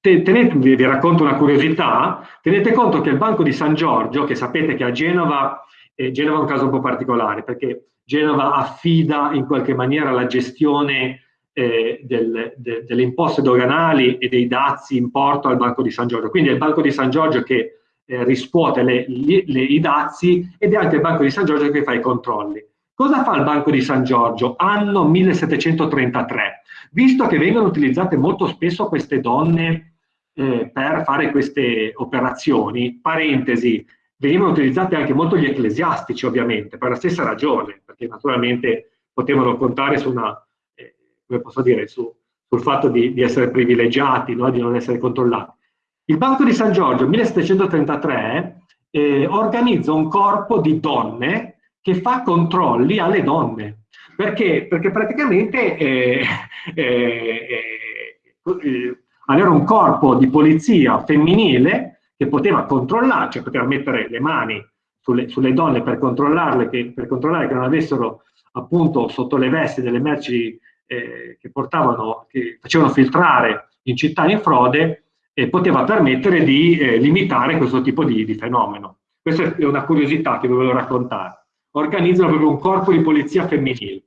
Speaker 2: tenete, vi, vi racconto una curiosità, tenete conto che il Banco di San Giorgio, che sapete che a Genova, eh, Genova è un caso un po' particolare, perché Genova affida in qualche maniera la gestione eh, del, de, delle imposte doganali e dei dazi in porto al Banco di San Giorgio. Quindi è il Banco di San Giorgio che eh, riscuote le, le, i dazi ed è anche il Banco di San Giorgio che fa i controlli. Cosa fa il Banco di San Giorgio? Anno 1733. Visto che vengono utilizzate molto spesso queste donne eh, per fare queste operazioni, parentesi, venivano utilizzate anche molto gli ecclesiastici ovviamente, per la stessa ragione, perché naturalmente potevano contare su una come posso dire, su, sul fatto di, di essere privilegiati, no? di non essere controllati. Il Banco di San Giorgio, 1733, eh, organizza un corpo di donne che fa controlli alle donne. Perché? Perché praticamente eh, eh, eh, avere un corpo di polizia femminile che poteva controllare, cioè poteva mettere le mani sulle, sulle donne per controllarle, che, per controllare che non avessero appunto sotto le vesti delle merci eh, che, portavano, che facevano filtrare in città in frode eh, poteva permettere di eh, limitare questo tipo di, di, fenomeno. Questa è una curiosità che volevo raccontare. Organizzano proprio un corpo di polizia femminile.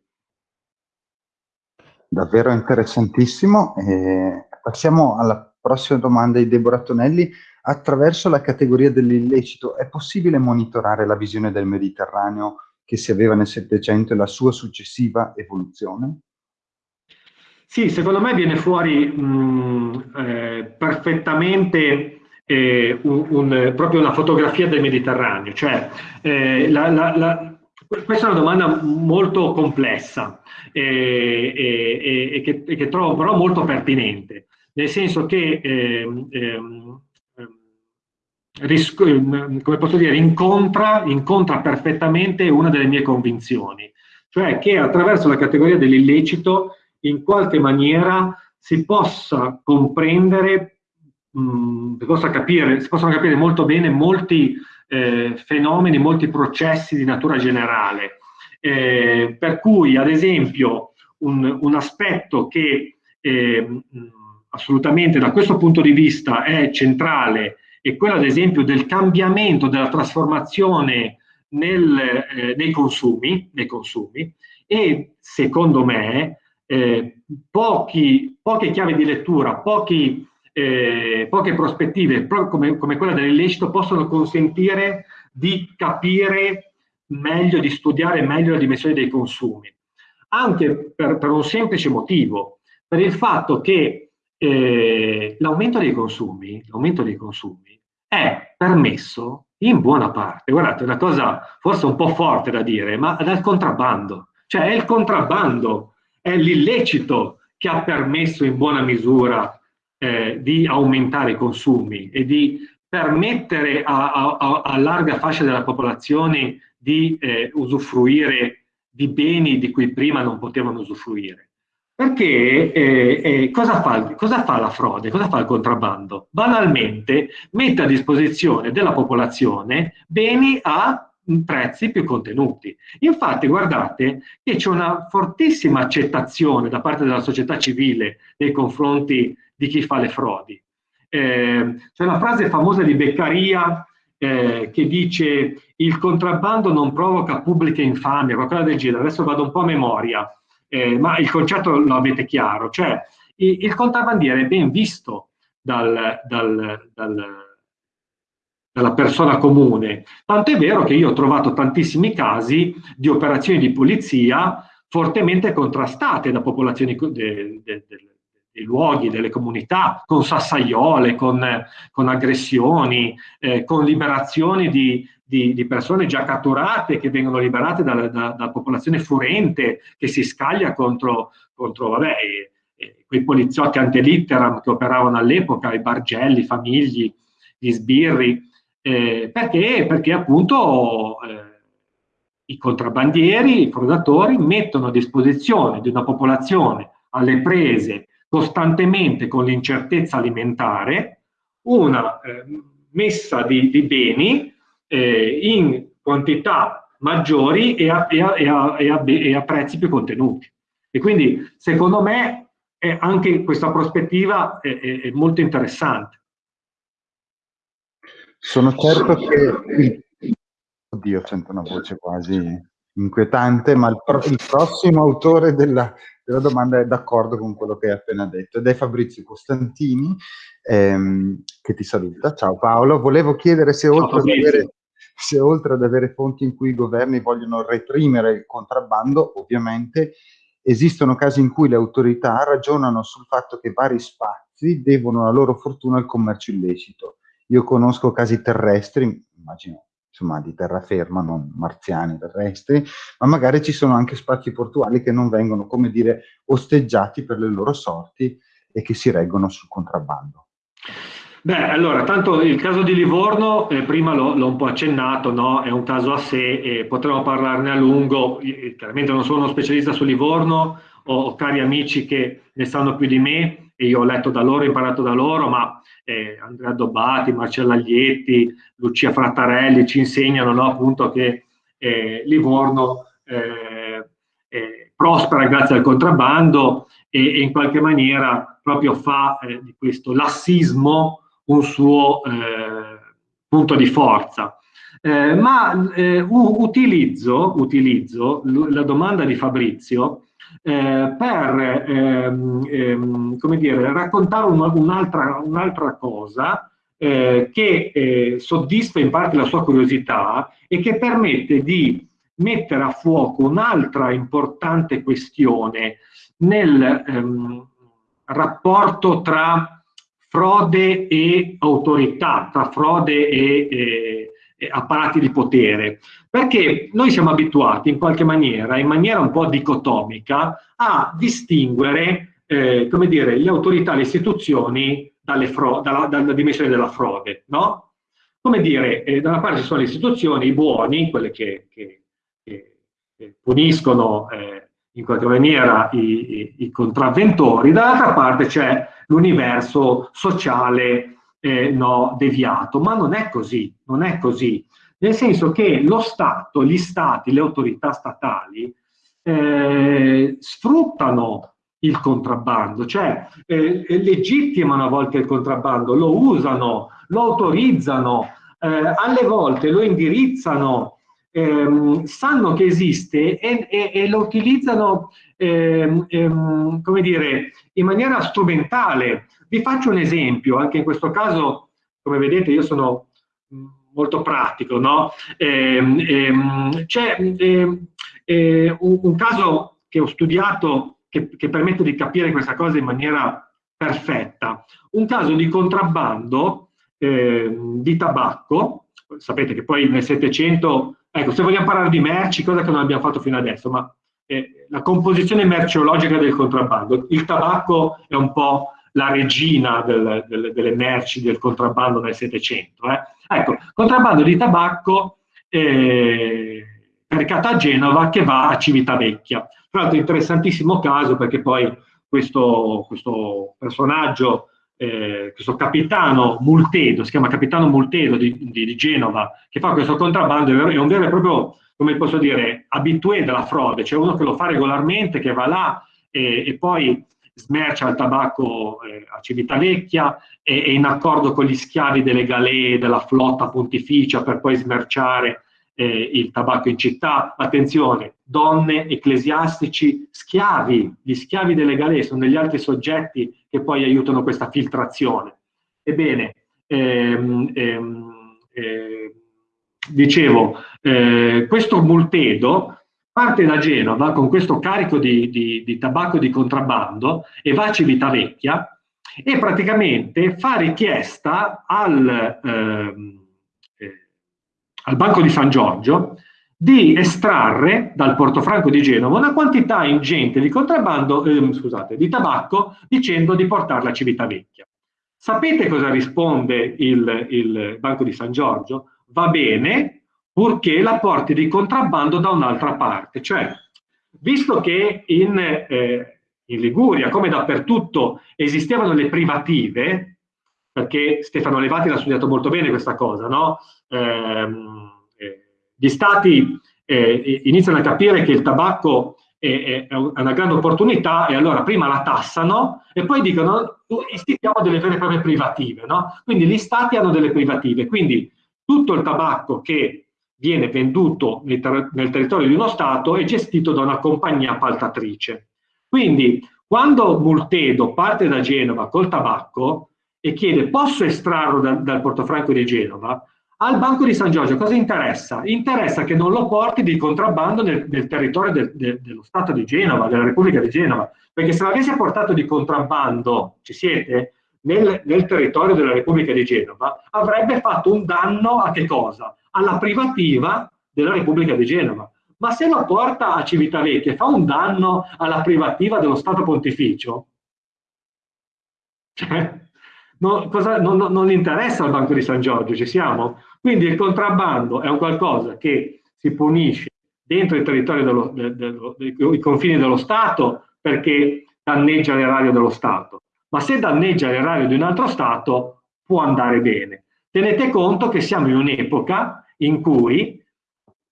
Speaker 1: Davvero interessantissimo. passiamo alla prossima domanda di Deborah Tonelli. Attraverso la categoria dell'illecito è possibile monitorare la visione del Mediterraneo che si aveva nel Settecento e la sua successiva evoluzione?
Speaker 2: Sì, secondo me viene fuori mh, eh, perfettamente eh, un, un, proprio una fotografia del Mediterraneo. Cioè, eh, la, la, la, questa è una domanda molto complessa e, e, e, che, che, trovo però molto pertinente, nel senso che ehm, ehm, ehm come posso dire, incontra, incontra perfettamente una delle mie convinzioni, cioè che attraverso la categoria dell'illecito in qualche maniera si possa comprendere, mh, si, possa capire, si possono capire molto bene molti eh, fenomeni, molti processi di natura generale. Eh, per cui, ad esempio, un, un aspetto che eh, assolutamente da questo punto di vista è centrale è quello, ad esempio, del cambiamento, della trasformazione nel, eh, nei, consumi, nei consumi e, secondo me, eh, pochi, poche chiavi di lettura, pochi, eh, poche prospettive come, come quella dell'illecito possono consentire di capire meglio, di studiare meglio la dimensione dei consumi. Anche per, per un semplice motivo, per il fatto che eh, l'aumento dei dei consumi è permesso in buona parte, guardate, una cosa forse un po' forte da dire, ma dal contrabbando. Cioè è il contrabbando è l'illecito che ha permesso in buona misura eh, di aumentare i consumi e di permettere a, a, a larga fascia della popolazione di eh, usufruire di beni di cui prima non potevano usufruire. Perché eh, eh, cosa, fa, cosa, fa, la frode? Cosa fa il contrabbando? Banalmente mette a disposizione della popolazione beni a prezzi più contenuti. Infatti guardate che c'è una fortissima accettazione da parte della società civile nei confronti di chi fa le frodi. Eh, c'è una frase famosa di Beccaria eh, che dice il contrabbando non provoca pubbliche infamie, qualcosa del genere, adesso vado un po' a memoria, eh, ma il concetto lo avete chiaro, cioè il, il contrabbandiere è ben visto dal, dal, dal dalla persona comune. Tanto è vero che io ho trovato tantissimi casi di operazioni di polizia fortemente contrastate da popolazioni de, de, de, dei luoghi, delle comunità, con sassaiole, con, con aggressioni, eh, con liberazioni di, di, di, persone già catturate che vengono liberate dalla, da, da popolazione furente che si scaglia contro, contro vabbè, eh, quei poliziotti antelitteram che operavano all'epoca, i bargelli, i famigli, gli sbirri, eh, perché? Perché appunto eh, i contrabbandieri, i frodatori mettono a disposizione di una popolazione alle prese costantemente con l'incertezza alimentare una eh, messa di, di beni eh, in quantità maggiori e a, e, a, e, a, e a, prezzi più contenuti. E quindi secondo me anche questa prospettiva è, è, è molto interessante.
Speaker 1: Sono certo che... Oddio, sento una voce quasi inquietante, ma il, pro il prossimo autore della, della, domanda è d'accordo con quello che hai appena detto ed è Fabrizio Costantini, ehm, che ti saluta. Ciao Paolo, volevo chiedere se oltre, avere, se oltre, ad avere, fonti in cui i governi vogliono reprimere il contrabbando, ovviamente esistono casi in cui le autorità ragionano sul fatto che vari spazi devono la loro fortuna al commercio illecito io conosco casi terrestri, immagino insomma di terraferma, non marziani terrestri, ma magari ci sono anche spazi portuali che non vengono, come dire, osteggiati per le loro sorti e che si reggono sul contrabbando.
Speaker 2: Beh, allora, tanto il caso di Livorno, eh, prima l'ho un po' accennato, no? è un caso a sé e potremmo parlarne a lungo, chiaramente non sono uno specialista su Livorno, ho, ho cari amici che ne sanno più di me e io ho letto da loro, imparato da loro, ma eh, Andrea Dobbati, Marcella Aglietti, Lucia Frattarelli ci insegnano no, appunto che eh, Livorno eh, eh, prospera grazie al contrabbando e, e, in qualche maniera proprio fa eh, di questo lassismo un suo punto di forza. ma utilizzo, utilizzo la domanda di Fabrizio eh, per ehm, ehm, come dire, raccontare un'altra un cosa eh, che eh, soddisfa in parte la sua curiosità e che permette di mettere a fuoco un'altra importante questione nel ehm, rapporto tra frode e autorità, tra frode e, e, apparati di potere, perché noi siamo abituati in qualche maniera, in maniera un po' dicotomica, a distinguere, eh, come dire, le autorità, le istituzioni dalla, dalla, dimensione della frode, no? Come dire, eh, da una parte ci sono le istituzioni buoni, quelle che, che, che, che puniscono eh, in qualche maniera i, i, i contravventori, dall'altra parte c'è l'universo sociale eh, no, deviato, ma non è così, non è così, nel senso che lo Stato, gli Stati, le autorità statali eh, sfruttano il contrabbando, cioè eh, legittimano a volte il contrabbando, lo usano, lo autorizzano, eh, alle volte lo indirizzano ehm, sanno che esiste e, e, e lo utilizzano, ehm, ehm, come dire, in maniera strumentale. Vi faccio un esempio, anche in questo caso, come vedete, io sono molto pratico, no? Ehm, ehm, c'è ehm, eh, un, un, caso che ho studiato che, che permette di capire questa cosa in maniera perfetta. Un caso di contrabbando eh, di tabacco, sapete che poi nel Settecento Ecco, se vogliamo parlare di merci, cosa che non abbiamo fatto fino adesso, ma eh, la composizione merceologica del contrabbando. Il tabacco è un po' la regina del, del, delle merci del contrabbando nel Settecento. Eh. Ecco, contrabbando di tabacco eh, caricato a Genova che va a Civitavecchia. Tra l'altro interessantissimo caso perché poi questo, questo personaggio eh, questo capitano Multedo, si chiama capitano Multedo di, di, di, Genova, che fa questo contrabbando, è un vero e proprio, come posso dire, abitué della frode, cioè uno che lo fa regolarmente, che va là e, e poi smercia il tabacco eh, a Civitavecchia e è in accordo con gli schiavi delle galee della flotta pontificia per poi smerciare eh, il tabacco in città. Attenzione, donne, ecclesiastici, schiavi, gli schiavi delle galee sono degli altri soggetti che poi aiutano questa filtrazione. Ebbene, ehm, ehm, eh, dicevo, eh, questo multedo parte da Genova con questo carico di, di, di tabacco di contrabbando e va a Civitavecchia e praticamente fa richiesta al, ehm, eh, al Banco di San Giorgio di estrarre dal Portofranco di Genova una quantità ingente di contrabbando, eh, scusate, di tabacco dicendo di portarla a Civitavecchia. Sapete cosa risponde il, il Banco di San Giorgio? Va bene, purché la porti di contrabbando da un'altra parte. Cioè, visto che in, eh, in Liguria, come dappertutto, esistevano le privative, perché Stefano Levati l'ha studiato molto bene questa cosa, no? Eh, gli stati eh, iniziano a capire che il tabacco è, è, una grande opportunità e allora prima la tassano e poi dicono istituiamo delle vere e proprie privative. No? Quindi gli stati hanno delle privative, quindi tutto il tabacco che viene venduto nel, ter nel territorio di uno Stato è gestito da una compagnia appaltatrice. Quindi quando Multedo parte da Genova col tabacco e chiede posso estrarlo da, dal Portofranco di Genova, al Banco di San Giorgio cosa interessa? Interessa che non lo porti di contrabbando nel, nel territorio del, del, dello Stato di Genova, della Repubblica di Genova, perché se l'avesse portato di contrabbando, ci siete, nel, nel, territorio della Repubblica di Genova, avrebbe fatto un danno a che cosa? Alla privativa della Repubblica di Genova. Ma se lo porta a Civitavecchia e fa un danno alla privativa dello Stato Pontificio, cioè, no, cosa, non, non interessa al Banco di San Giorgio, ci siamo? Quindi il contrabbando è un qualcosa che si punisce dentro il territorio dello, dello, dello, dei confini dello Stato perché danneggia l'erario dello Stato, ma se danneggia l'erario di un altro Stato può andare bene. Tenete conto che siamo in un'epoca in cui,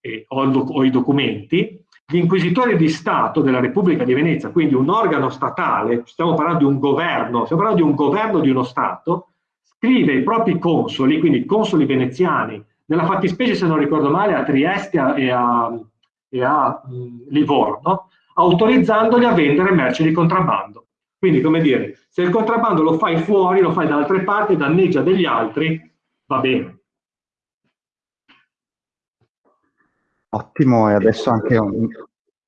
Speaker 2: eh, ho, ho i documenti, gli inquisitori di Stato della Repubblica di Venezia, quindi un organo statale, stiamo parlando di un governo, stiamo parlando di un governo di uno Stato, scrive i propri consoli, quindi consoli veneziani, nella fattispecie se non ricordo male a Trieste e a, e a mh, Livorno, autorizzandoli a vendere merci di contrabbando. Quindi, come dire, se il contrabbando lo fai fuori, lo fai da altre parti, danneggia degli altri, va bene.
Speaker 1: Ottimo, e adesso anche un,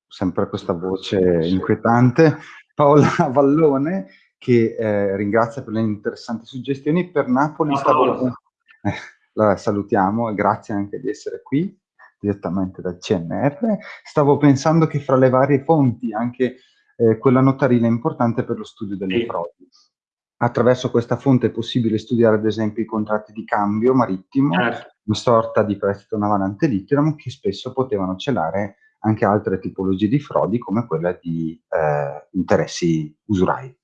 Speaker 1: sempre questa voce inquietante, Paola Vallone, che eh, ringrazia per le interessanti suggestioni. Per Napoli stavo... Eh, la salutiamo e grazie anche di essere qui direttamente dal CNR. Stavo pensando che fra le varie fonti anche eh, quella notarile è importante per lo studio delle sì. frodi. Attraverso questa fonte è possibile studiare ad esempio i contratti di cambio marittimo, certo. una sorta di prestito navale ante litteram che spesso potevano celare anche altre tipologie di frodi come quella di eh, interessi usurai.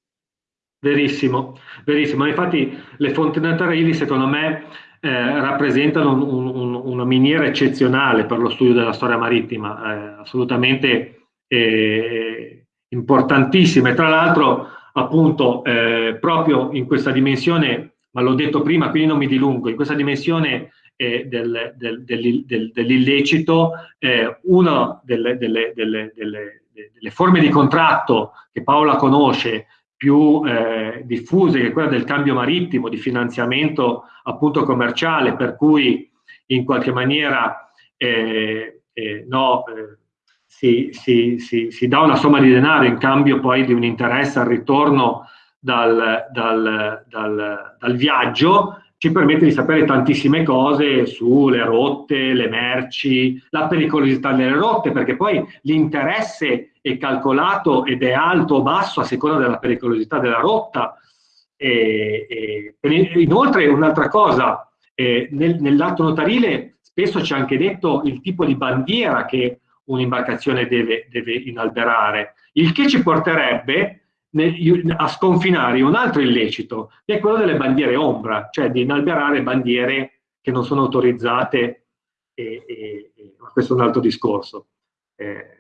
Speaker 2: Verissimo, verissimo. Infatti le fonti notarili secondo me eh, rappresentano un, un, una miniera eccezionale per lo studio della storia marittima, eh, assolutamente eh, importantissima. E tra l'altro appunto eh, proprio in questa dimensione, ma l'ho detto prima, quindi non mi dilungo, in questa dimensione eh, del, del, del, dell'illecito, eh, una delle, delle, delle, delle, forme di contratto che Paola conosce più eh, diffuse, che è quella del cambio marittimo, di finanziamento appunto commerciale, per cui in qualche maniera eh, eh, no, si, si, si, si, dà una somma di denaro in cambio poi di un interesse al ritorno dal, dal, dal, dal viaggio, ci permette di sapere tantissime cose sulle rotte, le merci, la pericolosità delle rotte, perché poi l'interesse è calcolato ed è alto o basso a seconda della pericolosità della rotta. E, e, inoltre un'altra cosa, eh, nel, nell'atto notarile spesso ci ha anche detto il tipo di bandiera che un'imbarcazione deve, deve inalberare, il che ci porterebbe a sconfinare un altro illecito, che è quello delle bandiere ombra, cioè di inalberare bandiere che non sono autorizzate, e, e, e, questo è un altro discorso. Eh.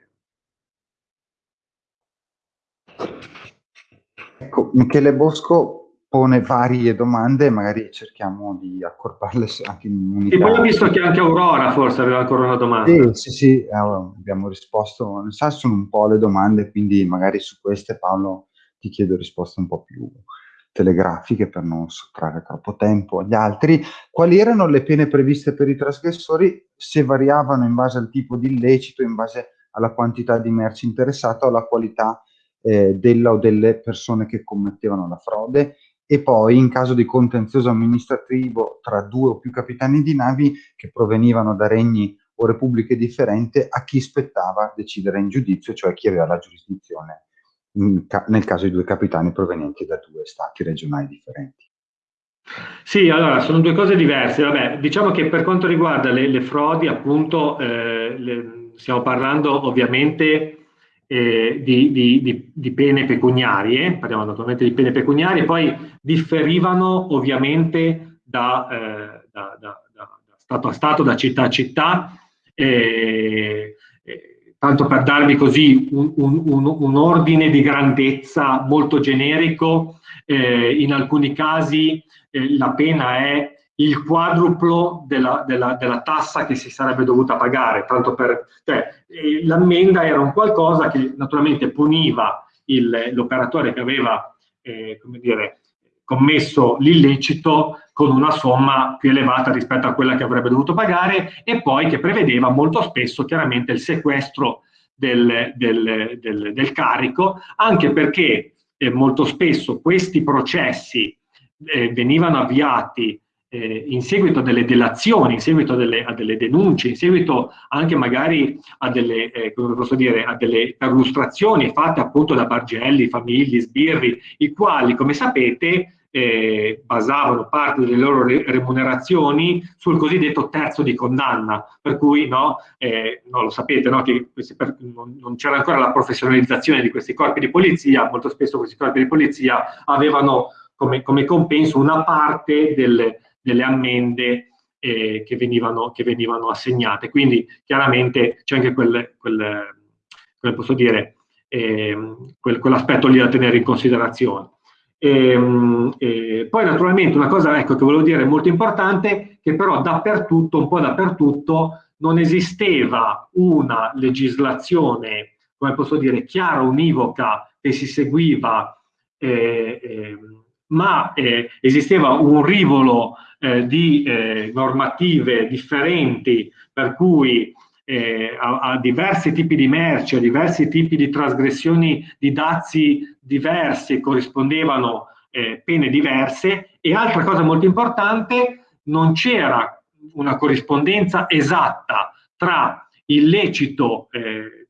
Speaker 1: Ecco, Michele Bosco pone varie domande, magari cerchiamo di accorparle anche in unità.
Speaker 2: E poi ho visto che anche Aurora forse aveva ancora una domanda.
Speaker 1: Sì, sì, sì, eh, abbiamo risposto, sa, sono un po' le domande, quindi magari su queste Paolo ti chiedo risposte un po' più telegrafiche per non sottrarre troppo tempo agli altri. Quali erano le pene previste per i trasgressori? Se variavano in base al tipo di illecito, in base alla quantità di merci interessata o alla qualità eh, della o delle persone che commettevano la frode e poi in caso di contenzioso amministrativo tra due o più capitani di navi che provenivano da regni o repubbliche differenti, a chi spettava decidere in giudizio, cioè chi aveva la giurisdizione nel caso di due capitani provenienti da due stati regionali differenti.
Speaker 2: Sì, allora sono due cose diverse. Vabbè, diciamo che per quanto riguarda le, le frodi, appunto, eh, le, stiamo parlando ovviamente eh, di, di, di, di, pene pecuniarie, parliamo naturalmente di pene pecuniarie, poi differivano ovviamente da, eh, da, da, da stato a stato, da città a città. Eh, tanto per darvi così un, un, un, un ordine di grandezza molto generico, eh, in alcuni casi eh, la pena è il quadruplo della, della, della, tassa che si sarebbe dovuta pagare, tanto per, cioè, l'ammenda era un qualcosa che naturalmente puniva l'operatore che aveva, eh, dire, commesso l'illecito con una somma più elevata rispetto a quella che avrebbe dovuto pagare e poi che prevedeva molto spesso chiaramente il sequestro del, del, del, del carico, anche perché eh, molto spesso questi processi eh, venivano avviati eh, in seguito a delle delazioni, in seguito a delle, a delle, denunce, in seguito anche magari a delle, eh, dire, a delle perlustrazioni fatte appunto da bargelli, famiglie, sbirri, i quali, come sapete, eh, basavano parte delle loro re remunerazioni sul cosiddetto terzo di condanna, per cui no, eh, no lo sapete no, che non, non c'era ancora la professionalizzazione di questi corpi di polizia, molto spesso questi corpi di polizia avevano come, come compenso una parte delle, delle ammende eh, che, venivano, che, venivano, assegnate. Quindi chiaramente c'è anche quel, quel, come posso dire, eh, quel, quell'aspetto lì da tenere in considerazione. E, ehm, e poi naturalmente una cosa ecco, che volevo dire molto importante, che però dappertutto, un po' dappertutto, non esisteva una legislazione, come posso dire, chiara, univoca, che si seguiva, eh, eh, ma eh, esisteva un rivolo eh, di eh, normative differenti, per cui eh, a, a, diversi tipi di merci, a diversi tipi di trasgressioni di dazi diversi corrispondevano eh, pene diverse. E altra cosa molto importante, non c'era una corrispondenza esatta tra il lecito eh,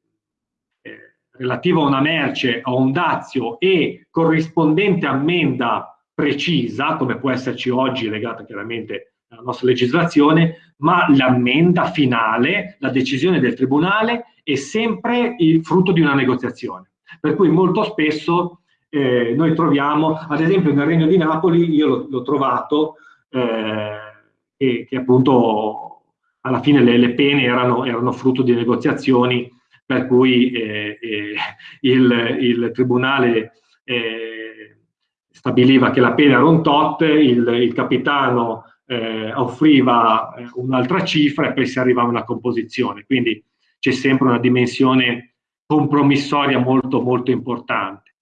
Speaker 2: eh, relativo a una merce o un dazio e corrispondente ammenda precisa, come può esserci oggi legata chiaramente alla nostra legislazione, ma l'ammenda finale, la decisione del tribunale è sempre il frutto di una negoziazione. Per cui molto spesso eh, noi troviamo, ad esempio nel Regno di Napoli, io l'ho trovato, eh, che, che, appunto alla fine le, le pene erano, erano, frutto di negoziazioni per cui eh, eh il, il, tribunale eh, stabiliva che la pena era un tot, il, il capitano eh, offriva eh, un'altra cifra e poi si arriva a una composizione. Quindi c'è sempre una dimensione compromissoria molto, molto importante.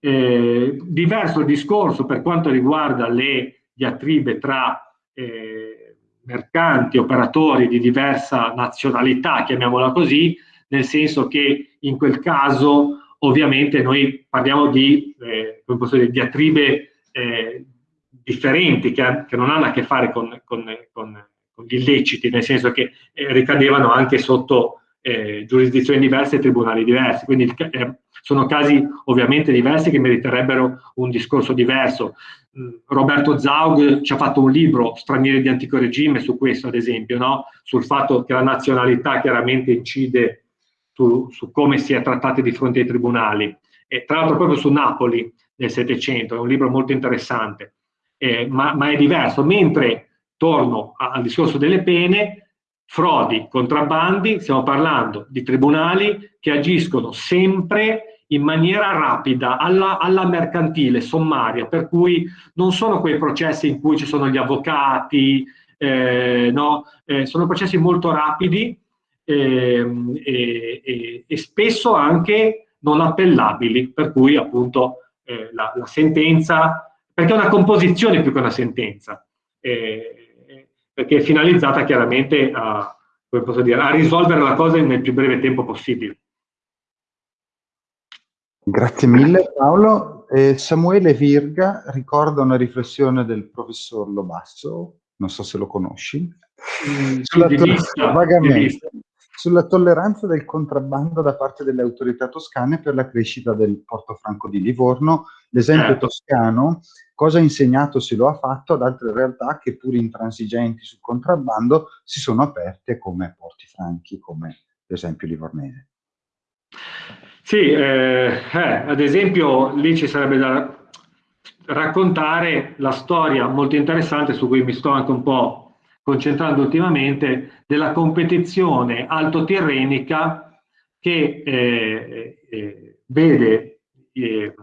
Speaker 2: Eh, diverso il discorso per quanto riguarda le diatribe tra eh, mercanti, operatori di diversa nazionalità, chiamiamola così, nel senso che in quel caso ovviamente noi parliamo di, eh, dire, diatribe eh, differenti che, che, non hanno a che fare con, con, con, con gli illeciti, nel senso che eh, ricadevano anche sotto eh, giurisdizioni diverse e tribunali diversi. Quindi eh, sono casi ovviamente diversi che meriterebbero un discorso diverso. Mm, Roberto Zaug ci ha fatto un libro, Stranieri di antico regime, su questo ad esempio, no? sul fatto che la nazionalità chiaramente incide su, su, come si è trattati di fronte ai tribunali. E tra l'altro proprio su Napoli nel Settecento, è un libro molto interessante, eh, ma, ma, è diverso. Mentre, torno al discorso delle pene, frodi, contrabbandi, stiamo parlando di tribunali che agiscono sempre in maniera rapida, alla, alla, mercantile, sommaria, per cui non sono quei processi in cui ci sono gli avvocati, eh, no? eh, sono processi molto rapidi e, e, e, spesso anche non appellabili, per cui appunto eh, la, la, sentenza, perché è una composizione più che una sentenza, eh, perché è finalizzata chiaramente a, dire, a risolvere la cosa nel più breve tempo possibile.
Speaker 1: Grazie mille Paolo. Eh, Samuele Virga ricorda una riflessione del professor Lobasso, non so se lo conosci, mm, sulla, vista, vagamente, sulla tolleranza del contrabbando da parte delle autorità toscane per la crescita del Porto Franco di Livorno. L'esempio certo. toscano cosa ha insegnato se lo ha fatto ad altre realtà che pur intransigenti sul contrabbando si sono aperte come Porti Franchi, come l'esempio livornese.
Speaker 2: Sì, eh, eh, ad esempio lì ci sarebbe da raccontare la storia molto interessante su cui mi sto anche un po' concentrando ultimamente della competizione altotirrenica che eh, eh vede, eh,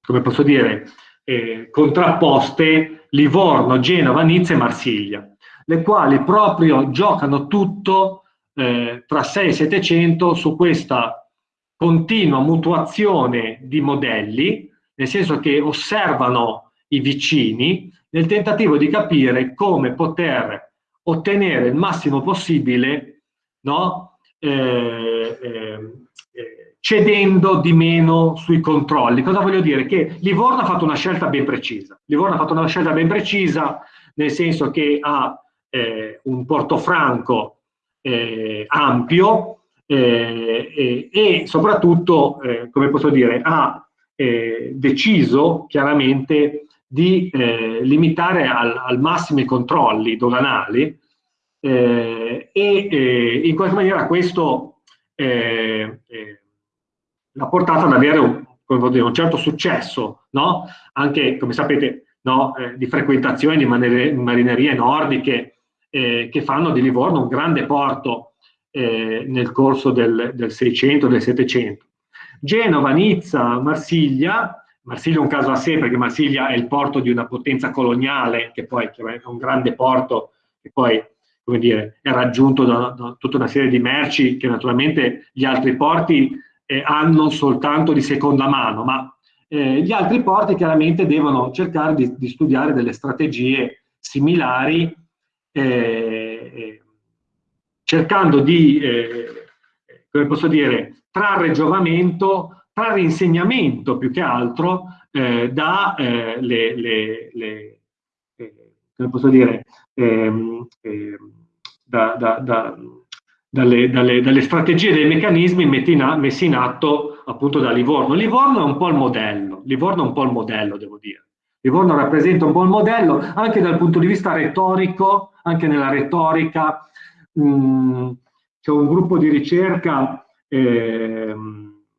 Speaker 2: come posso dire, eh, contrapposte Livorno, Genova, Nizza e Marsiglia, le quali proprio giocano tutto tra 6 e 700 su questa continua mutuazione di modelli, nel senso che osservano i vicini nel tentativo di capire come poter ottenere il massimo possibile no? eh, eh, cedendo di meno sui controlli. Cosa voglio dire? Che Livorno ha fatto una scelta ben precisa. Livorno ha fatto una scelta ben precisa nel senso che ha eh, un portofranco eh, ampio, eh, e soprattutto, eh, come posso dire, ha eh, deciso chiaramente di eh, limitare al, al, massimo i controlli doganali eh, e eh, in qualche maniera questo l'ha portata ad avere un, dire, un certo successo, no? anche come sapete no? di frequentazione di marinerie nordiche che fanno di Livorno un grande porto eh, nel corso del, del 600, del 700. Genova, Nizza, Marsiglia, Marsiglia è un caso a sé perché Marsiglia è il porto di una potenza coloniale che poi che è un grande porto che poi come dire, è raggiunto da, da, tutta una serie di merci che naturalmente gli altri porti eh, hanno soltanto di seconda mano, ma eh, gli altri porti chiaramente devono cercare di, di studiare delle strategie similari eh, cercando di, eh, come posso dire, trarre giovamento, trarre insegnamento più che altro eh, da eh, le, le, le eh, come posso dire, ehm, ehm, da, da, da, dalle, dalle, dalle, strategie dei meccanismi in, messi in atto appunto da Livorno. Livorno è un po' il modello, Livorno è un po' il modello, devo dire. Livorno rappresenta un po' il modello anche dal punto di vista retorico, anche nella retorica. Mm, c'è un gruppo di ricerca, eh,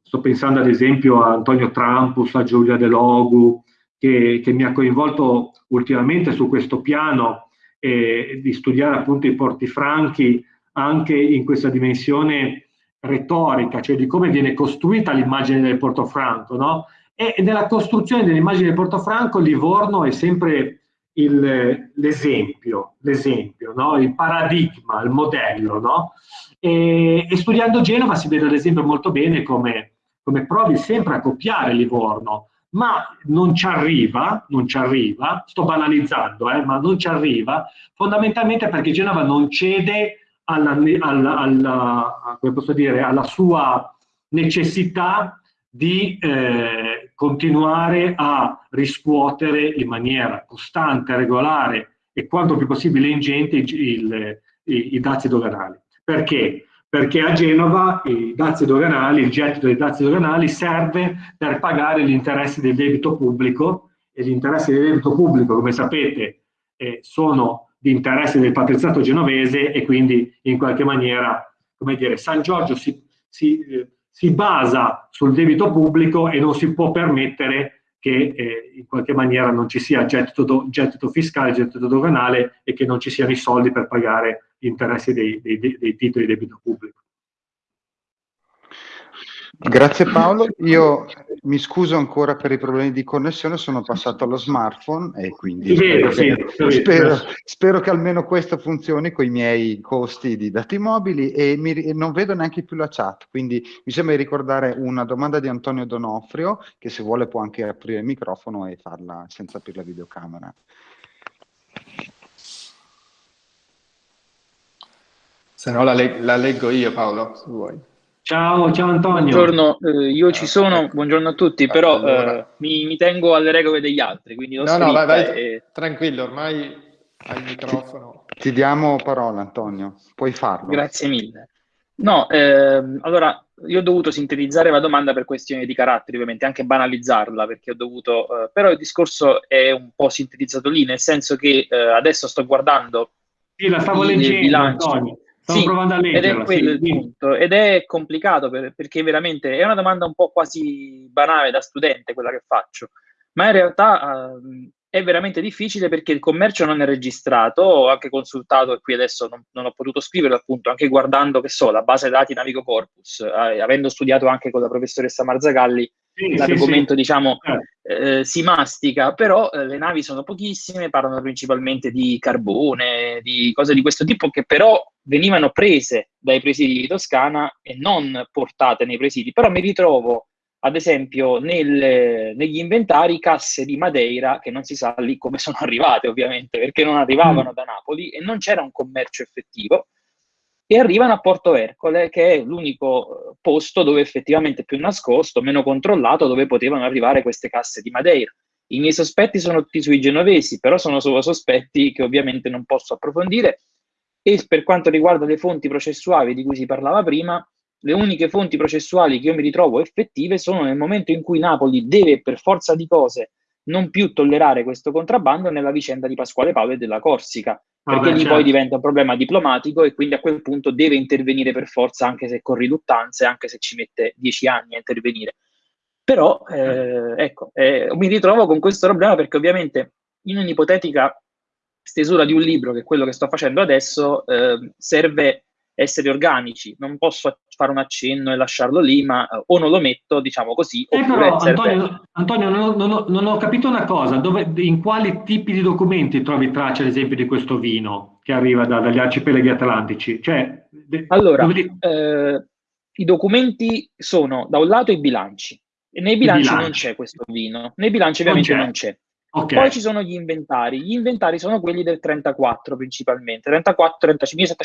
Speaker 2: sto pensando ad esempio a Antonio Trampus, a Giulia De Logu, che, che mi ha coinvolto ultimamente su questo piano eh, di studiare appunto i porti franchi anche in questa dimensione retorica, cioè di come viene costruita l'immagine del Porto Franco, no? E nella costruzione dell'immagine del Portofranco Livorno è sempre l'esempio, l'esempio, no? il paradigma, il modello. No? E, e, studiando Genova si vede ad esempio molto bene come, come provi sempre a copiare Livorno, ma non ci arriva, non ci arriva, sto banalizzando, eh, ma non ci arriva, fondamentalmente perché Genova non cede alla, alla, alla, dire, alla sua necessità di eh, continuare a riscuotere in maniera costante, regolare e quanto più possibile ingente il, il, i, i dazi doganali. Perché? Perché a Genova i dazi doganali, il gettito dei dazi doganali serve per pagare gli interessi del debito pubblico e gli interessi del debito pubblico, come sapete, eh, sono di interesse del patriziato genovese e quindi in qualche maniera, come dire, San Giorgio si, si eh, si basa sul debito pubblico e non si può permettere che eh, in qualche maniera non ci sia gettito, do, gettito, fiscale, gettito doganale e che non ci siano i soldi per pagare interessi dei, dei, dei titoli di debito pubblico.
Speaker 1: Grazie Paolo, io mi scuso ancora per i problemi di connessione, sono passato allo smartphone e quindi
Speaker 2: vedo,
Speaker 1: spero, sì, spero, spero, che almeno questo funzioni con i miei costi di dati mobili e mi, non vedo neanche più la chat, quindi mi sembra di ricordare una domanda di Antonio Donofrio che se vuole può anche aprire il microfono e farla senza aprire la videocamera.
Speaker 3: Se no la, leg la leggo io Paolo, se vuoi.
Speaker 2: Ciao, ciao Antonio.
Speaker 4: Buongiorno, eh, io ci sono, buongiorno a tutti, però allora. eh, mi, mi, tengo alle regole degli altri, quindi
Speaker 3: No, no, vai, vai, e... tranquillo, ormai hai il microfono.
Speaker 1: Ti diamo parola Antonio, puoi farlo.
Speaker 4: Grazie mille. No, eh, allora, io ho dovuto sintetizzare la domanda per questioni di carattere, ovviamente, anche banalizzarla, perché ho dovuto... Eh, però il discorso è un po' sintetizzato lì, nel senso che eh, adesso sto guardando...
Speaker 2: Sì, la stavo leggendo, Antonio
Speaker 4: Stavo sì, provando a leggerla. Ed è quello sì. il punto. Ed è complicato per, perché veramente è una domanda un po' quasi banale da studente quella che faccio, ma in realtà uh, è veramente difficile perché il commercio non è registrato. Ho anche consultato e qui adesso non, non ho potuto scriverlo appunto, anche guardando che so, la base dati Navigo Corpus, eh, avendo studiato anche con la professoressa Marzagalli sì, l'argomento sì, diciamo eh. Eh, si mastica, però eh, le navi sono pochissime, parlano principalmente di carbone, di cose di questo tipo che però venivano prese dai presidi di Toscana e non portate nei presidi, però mi ritrovo ad esempio nel, negli inventari casse di Madeira che non si sa lì come sono arrivate ovviamente perché non arrivavano mm. da Napoli e non c'era un commercio effettivo e arrivano a Porto Ercole, che è l'unico eh, posto dove effettivamente più nascosto, meno controllato, dove potevano arrivare queste casse di Madeira. I miei sospetti sono tutti sui genovesi, però sono solo sospetti che ovviamente non posso approfondire. E per quanto riguarda le fonti processuali di cui si parlava prima, le uniche fonti processuali che io mi ritrovo effettive sono nel momento in cui Napoli deve per forza di cose non più tollerare questo contrabbando nella vicenda di Pasquale Paolo e della Corsica, perché Vabbè, lì certo. poi diventa un problema diplomatico e quindi a quel punto deve intervenire per forza, anche se con riluttanze, anche se ci mette dieci anni a intervenire. Però, eh, ecco, eh, mi ritrovo con questo problema perché ovviamente in un'ipotetica stesura di un libro, che è quello che sto facendo adesso, eh, serve essere organici, non posso fare un accenno e lasciarlo lì, ma uh, o non lo metto, diciamo così.
Speaker 2: Eh però, Antonio, Antonio non, ho, non, ho, non, ho, capito una cosa, dove, in quali tipi di documenti trovi traccia, ad esempio, di questo vino che arriva da, dagli arcipelaghi atlantici? Cioè,
Speaker 4: allora, dove... eh, i documenti sono da un lato i bilanci, e nei bilanci, bilanci. non c'è questo vino, nei bilanci ovviamente non c'è. Okay. Poi ci sono gli inventari. Gli inventari sono quelli del 34 principalmente, 34, 35,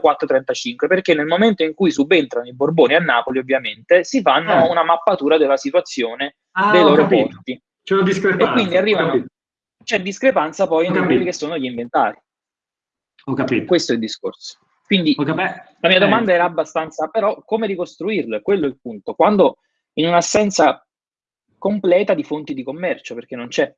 Speaker 4: 1734-35, perché nel momento in cui subentrano i Borboni a Napoli, ovviamente, si fanno eh. una mappatura della situazione ah, dei loro porti.
Speaker 2: C'è una discrepanza.
Speaker 4: E quindi arrivano, c'è discrepanza poi in quelli che sono gli inventari.
Speaker 2: Ho capito.
Speaker 4: Questo è il discorso. Quindi la mia domanda eh. era abbastanza, però come ricostruirlo? Quello è il punto. Quando in un'assenza completa di fonti di commercio, perché non c'è.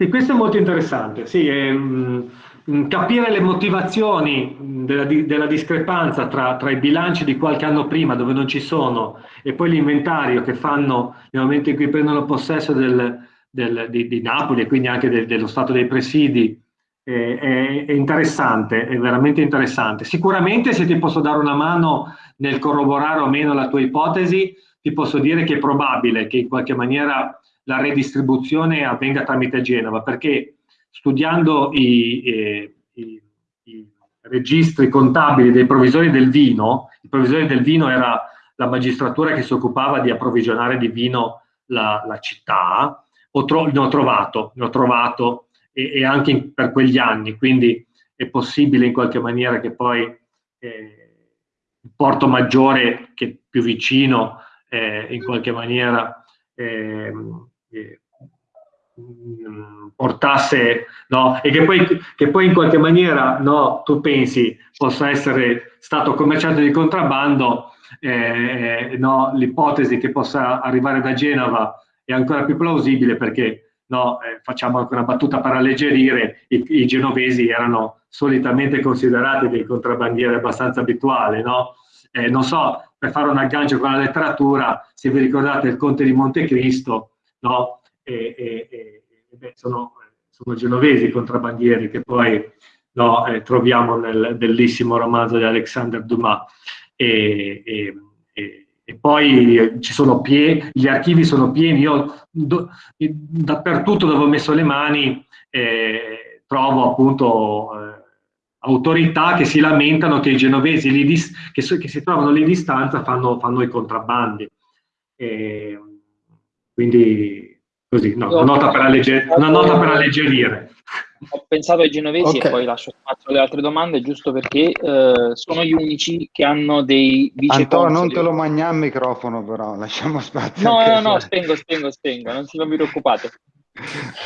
Speaker 2: Sì, questo è molto interessante. Sì, è, mh, mm, capire le motivazioni della, della discrepanza tra, tra, i bilanci di qualche anno prima, dove non ci sono, e poi l'inventario che fanno nel momento in cui prendono possesso del, del, di, di, Napoli e quindi anche de, dello stato dei presidi, è, è, interessante, è veramente interessante. Sicuramente se ti posso dare una mano nel corroborare o meno la tua ipotesi, ti posso dire che è probabile che in qualche maniera la redistribuzione avvenga tramite Genova, perché studiando i, eh, i, i, registri contabili dei provvisori del vino, i provvisori del vino era la magistratura che si occupava di approvvigionare di vino la, la città, ho tro ne ho trovato, ne ho trovato e, e anche in, per quegli anni, quindi è possibile in qualche maniera che poi eh, il porto maggiore, che più vicino, eh, in qualche maniera eh, eh, portasse no? e che poi, che poi, in qualche maniera no, tu pensi possa essere stato commerciante di contrabbando, eh, no, l'ipotesi che possa arrivare da Genova è ancora più plausibile perché eh, facciamo anche una battuta per alleggerire, i, i, genovesi erano solitamente considerati dei contrabbandieri abbastanza abituali? Eh, non so, per fare un aggancio con la letteratura, se vi ricordate il Conte di Montecristo, no? E, e, e beh, sono, sono, genovesi i contrabbandieri che poi no, eh, troviamo nel bellissimo romanzo di Alexander Dumas. E, poi ci sono pieni, gli archivi sono pieni, io do, dappertutto dove ho messo le mani eh, trovo appunto eh, autorità che si lamentano che i genovesi che, che, si trovano lì di stanza fanno, fanno i contrabbandi. E, quindi così, no, una, nota per allegger- una nota per alleggerire.
Speaker 4: Ho pensato ai genovesi okay. e poi lascio spazio alle altre domande, giusto perché eh, sono gli unici che hanno dei vice
Speaker 1: Antonio, non te lo mangiamo il microfono però, lasciamo spazio.
Speaker 4: No, no, no, spengo, spengo, spengo, non, non vi preoccupate.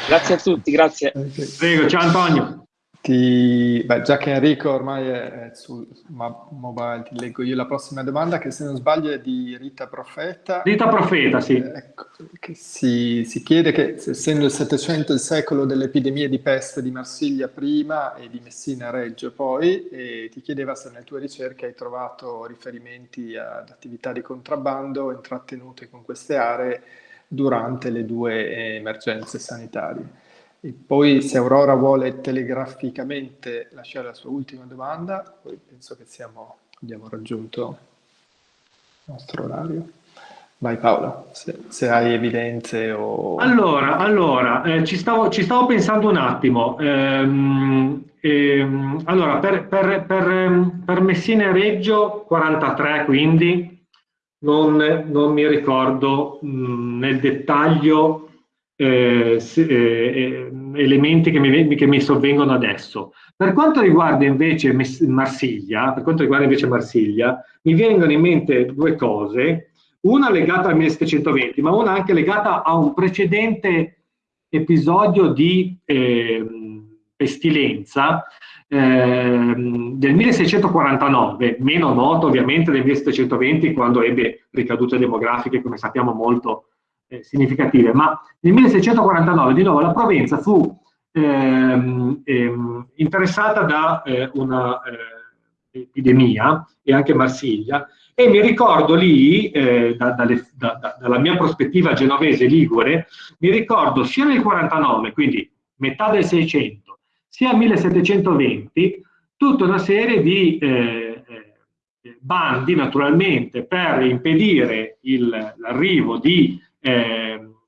Speaker 4: Grazie a tutti, grazie.
Speaker 2: Prego, ciao Antonio.
Speaker 3: Ti, beh, già che Enrico ormai è, sul mobile, ti leggo io la prossima domanda che se non sbaglio è di Rita Profeta.
Speaker 2: Rita Profeta, sì.
Speaker 3: Eh, ecco, che si, si, chiede che essendo il Settecento il secolo delle epidemie di peste di Marsiglia prima e di Messina Reggio poi, e ti chiedeva se nelle tue ricerche hai trovato riferimenti ad attività di contrabbando intrattenute con queste aree durante le due emergenze sanitarie. E poi se Aurora vuole telegraficamente lasciare la sua ultima domanda, poi penso che siamo, abbiamo raggiunto il nostro orario. Vai Paola, se, se hai evidenze o...
Speaker 2: Allora, allora eh, ci, stavo, ci, stavo, pensando un attimo. Ehm, ehm, allora, per, per, per, per Messina e Reggio 43, quindi non, non mi ricordo mh, nel dettaglio eh, se, eh, elementi che mi, che mi, sovvengono adesso. Per quanto riguarda invece Marsiglia, per quanto riguarda invece Marsiglia, mi vengono in mente due cose, una legata al 1720, ma una anche legata a un precedente episodio di eh, pestilenza eh, del 1649, meno noto ovviamente del 1720 quando ebbe ricadute demografiche, come sappiamo molto eh, significative, ma nel 1649 di nuovo la Provenza fu ehm, ehm, interessata da eh, una eh, epidemia e anche Marsiglia. E mi ricordo lì, eh, da, dalle, da, da, dalla mia prospettiva genovese ligure, mi ricordo sia nel 49, quindi metà del 600, sia nel 1720, tutta una serie di eh, bandi naturalmente per impedire l'arrivo di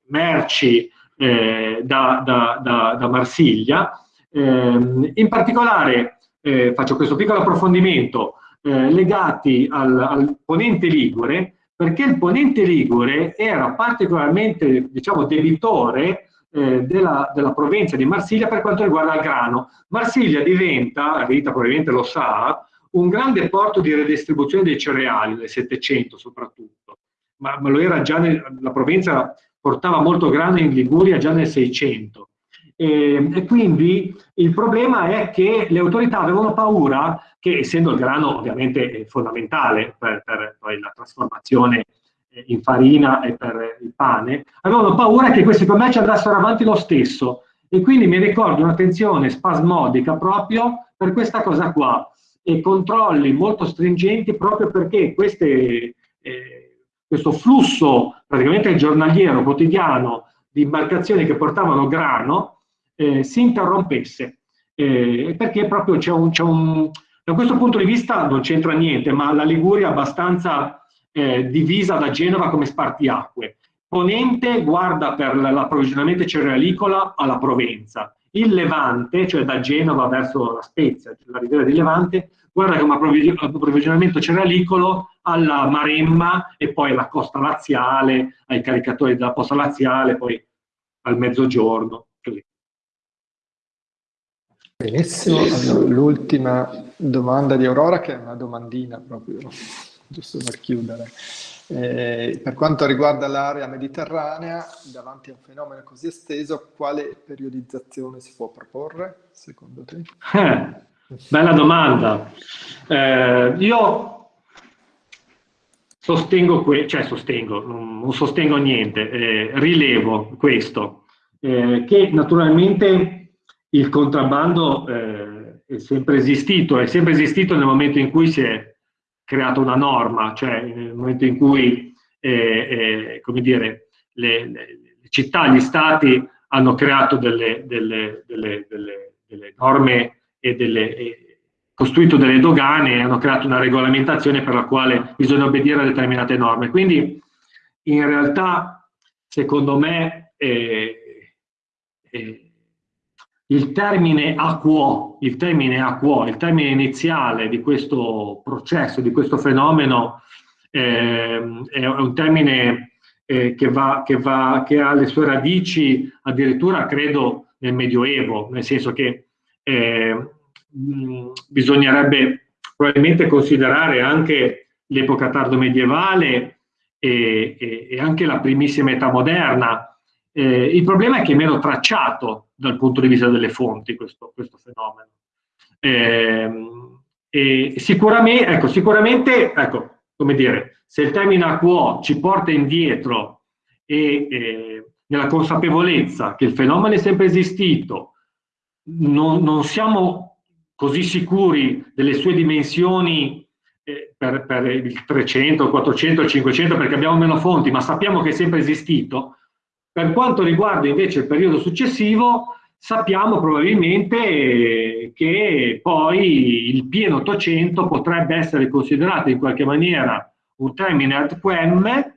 Speaker 2: merci eh, da, da, da, da, Marsiglia. Eh, in particolare eh, faccio questo piccolo approfondimento eh, legati al, al, ponente Ligure, perché il ponente Ligure era particolarmente diciamo, debitore eh, della, della, provincia di Marsiglia per quanto riguarda il grano. Marsiglia diventa, Rita probabilmente lo sa, un grande porto di redistribuzione dei cereali nel Settecento soprattutto, ma, ma, lo era già nel, la provincia portava molto grano in Liguria già nel Seicento. E, e, quindi il problema è che le autorità avevano paura che, essendo il grano ovviamente fondamentale per, per la trasformazione in farina e per il pane, avevano paura che questi commerci andassero avanti lo stesso. E quindi mi ricordo una tensione spasmodica proprio per questa cosa qua e controlli molto stringenti proprio perché queste, eh, questo flusso praticamente giornaliero, quotidiano di imbarcazioni che portavano grano eh, si interrompesse. Eh, perché proprio c'è un, un, da questo punto di vista non c'entra niente, ma la Liguria è abbastanza eh, divisa da Genova come spartiacque. Ponente guarda per l'approvvigionamento cerealicola alla Provenza. Il Levante, cioè da Genova verso la Spezia, cioè la riviera di Levante, guarda come approvvigionamento cerealicolo alla Maremma e poi alla costa laziale, ai caricatori della posta laziale, poi al mezzogiorno. Così.
Speaker 3: Benissimo, allora, l'ultima domanda di Aurora che è una domandina proprio giusto per chiudere. Eh, per quanto riguarda l'area mediterranea, davanti a un fenomeno così esteso, quale periodizzazione si può proporre, secondo te?
Speaker 2: Eh, bella domanda. Eh, io sostengo, cioè sostengo, non sostengo niente, eh, rilevo questo, eh, che naturalmente il contrabbando eh, è sempre esistito, è sempre esistito nel momento in cui si è creato una norma, cioè nel momento in cui eh, eh, come dire, le, le, città, gli stati hanno creato delle, delle, delle, delle norme e, e costruito delle dogane e hanno creato una regolamentazione per la quale bisogna obbedire a determinate norme. Quindi in realtà, secondo me, eh, eh, il termine acquo, il termine acquo, il termine iniziale di questo processo, di questo fenomeno, eh, è un termine eh, che, va, che, va, che, ha le sue radici addirittura, credo, nel Medioevo, nel senso che eh, mh, bisognerebbe probabilmente considerare anche l'epoca tardo medievale e, e, e anche la primissima età moderna, eh, il problema è che è meno tracciato dal punto di vista delle fonti questo, questo fenomeno. Eh, sicuramente, ecco, sicuramente ecco, come dire, se il termine acquo ci porta indietro e eh, nella consapevolezza che il fenomeno è sempre esistito, non, non siamo così sicuri delle sue dimensioni eh, per, per, il 300, 400, 500 perché abbiamo meno fonti, ma sappiamo che è sempre esistito, per quanto riguarda invece il periodo successivo, sappiamo probabilmente che poi il pieno 800 potrebbe essere considerato in qualche maniera un termine ad quem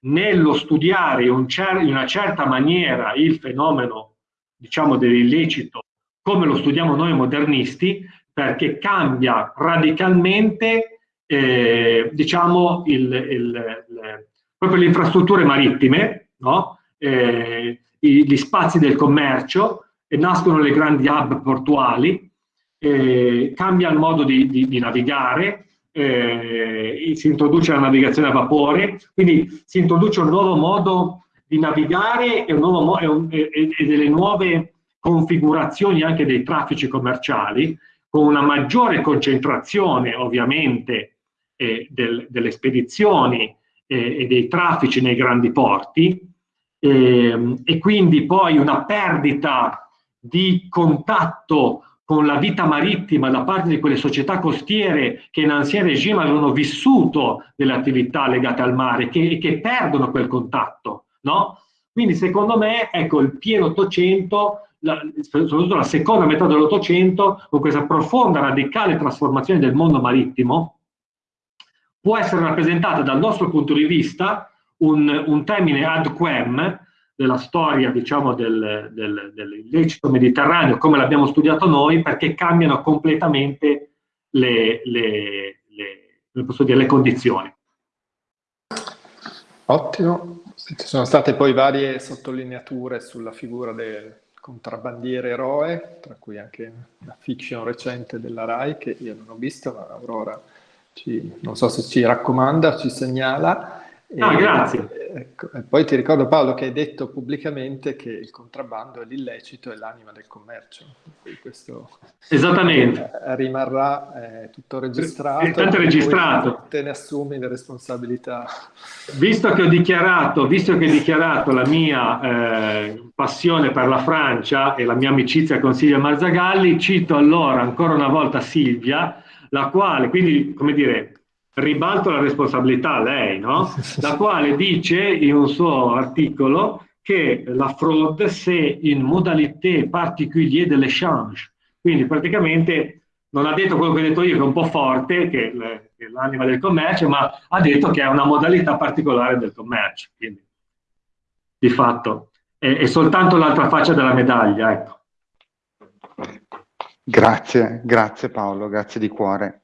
Speaker 2: nello studiare in una certa maniera il fenomeno diciamo dell'illecito come lo studiamo noi modernisti perché cambia radicalmente eh, diciamo il, il, il, proprio le infrastrutture marittime no? eh, gli spazi del commercio e nascono le grandi hub portuali, eh, cambia il modo di, di, di navigare, eh, si introduce la navigazione a vapore, quindi si introduce un nuovo modo di navigare e, un nuovo e, un, e, e delle nuove configurazioni anche dei traffici commerciali, con una maggiore concentrazione ovviamente eh, del, delle spedizioni eh, e dei traffici nei grandi porti, eh, e quindi poi una perdita di contatto con la vita marittima da parte di quelle società costiere che in ancien regime avevano vissuto delle attività legate al mare che, che perdono quel contatto. No? Quindi secondo me, ecco, il pieno 800, la, soprattutto la seconda metà dell'Ottocento, con questa profonda, radicale trasformazione del mondo marittimo, può essere rappresentata dal nostro punto di vista un, un termine ad quem della storia diciamo, del, del, dell'illecito mediterraneo come l'abbiamo studiato noi perché cambiano completamente le, le, le, dire, le condizioni.
Speaker 3: Ottimo, Ci sono state poi varie sottolineature sulla figura del contrabbandiere eroe, tra cui anche una fiction recente della RAI che io non ho visto, ma Aurora ci, non so se ci raccomanda, ci segnala.
Speaker 2: Ah, grazie.
Speaker 3: Ecco, e poi ti ricordo Paolo che hai detto pubblicamente che il contrabbando è l'illecito e l'anima del commercio. Questo
Speaker 2: Esattamente.
Speaker 3: rimarrà eh, tutto registrato. È
Speaker 2: tanto registrato.
Speaker 3: Te ne assumi le responsabilità.
Speaker 2: Visto che ho dichiarato, visto che ho dichiarato la mia eh, passione per la Francia e la mia amicizia con Silvia Marzagalli, cito allora ancora una volta Silvia, la quale, quindi, come dire, ribalto la responsabilità a lei, no? La quale dice in un suo articolo che la fraude c'est une modalité particulière de l'échange. Quindi praticamente non ha detto quello che ho detto io, che è un po' forte, che è l'anima del commercio, ma ha detto che è una modalità particolare del commercio. Quindi, di fatto, è, è soltanto l'altra faccia della medaglia, ecco.
Speaker 1: Grazie, grazie Paolo, grazie di cuore.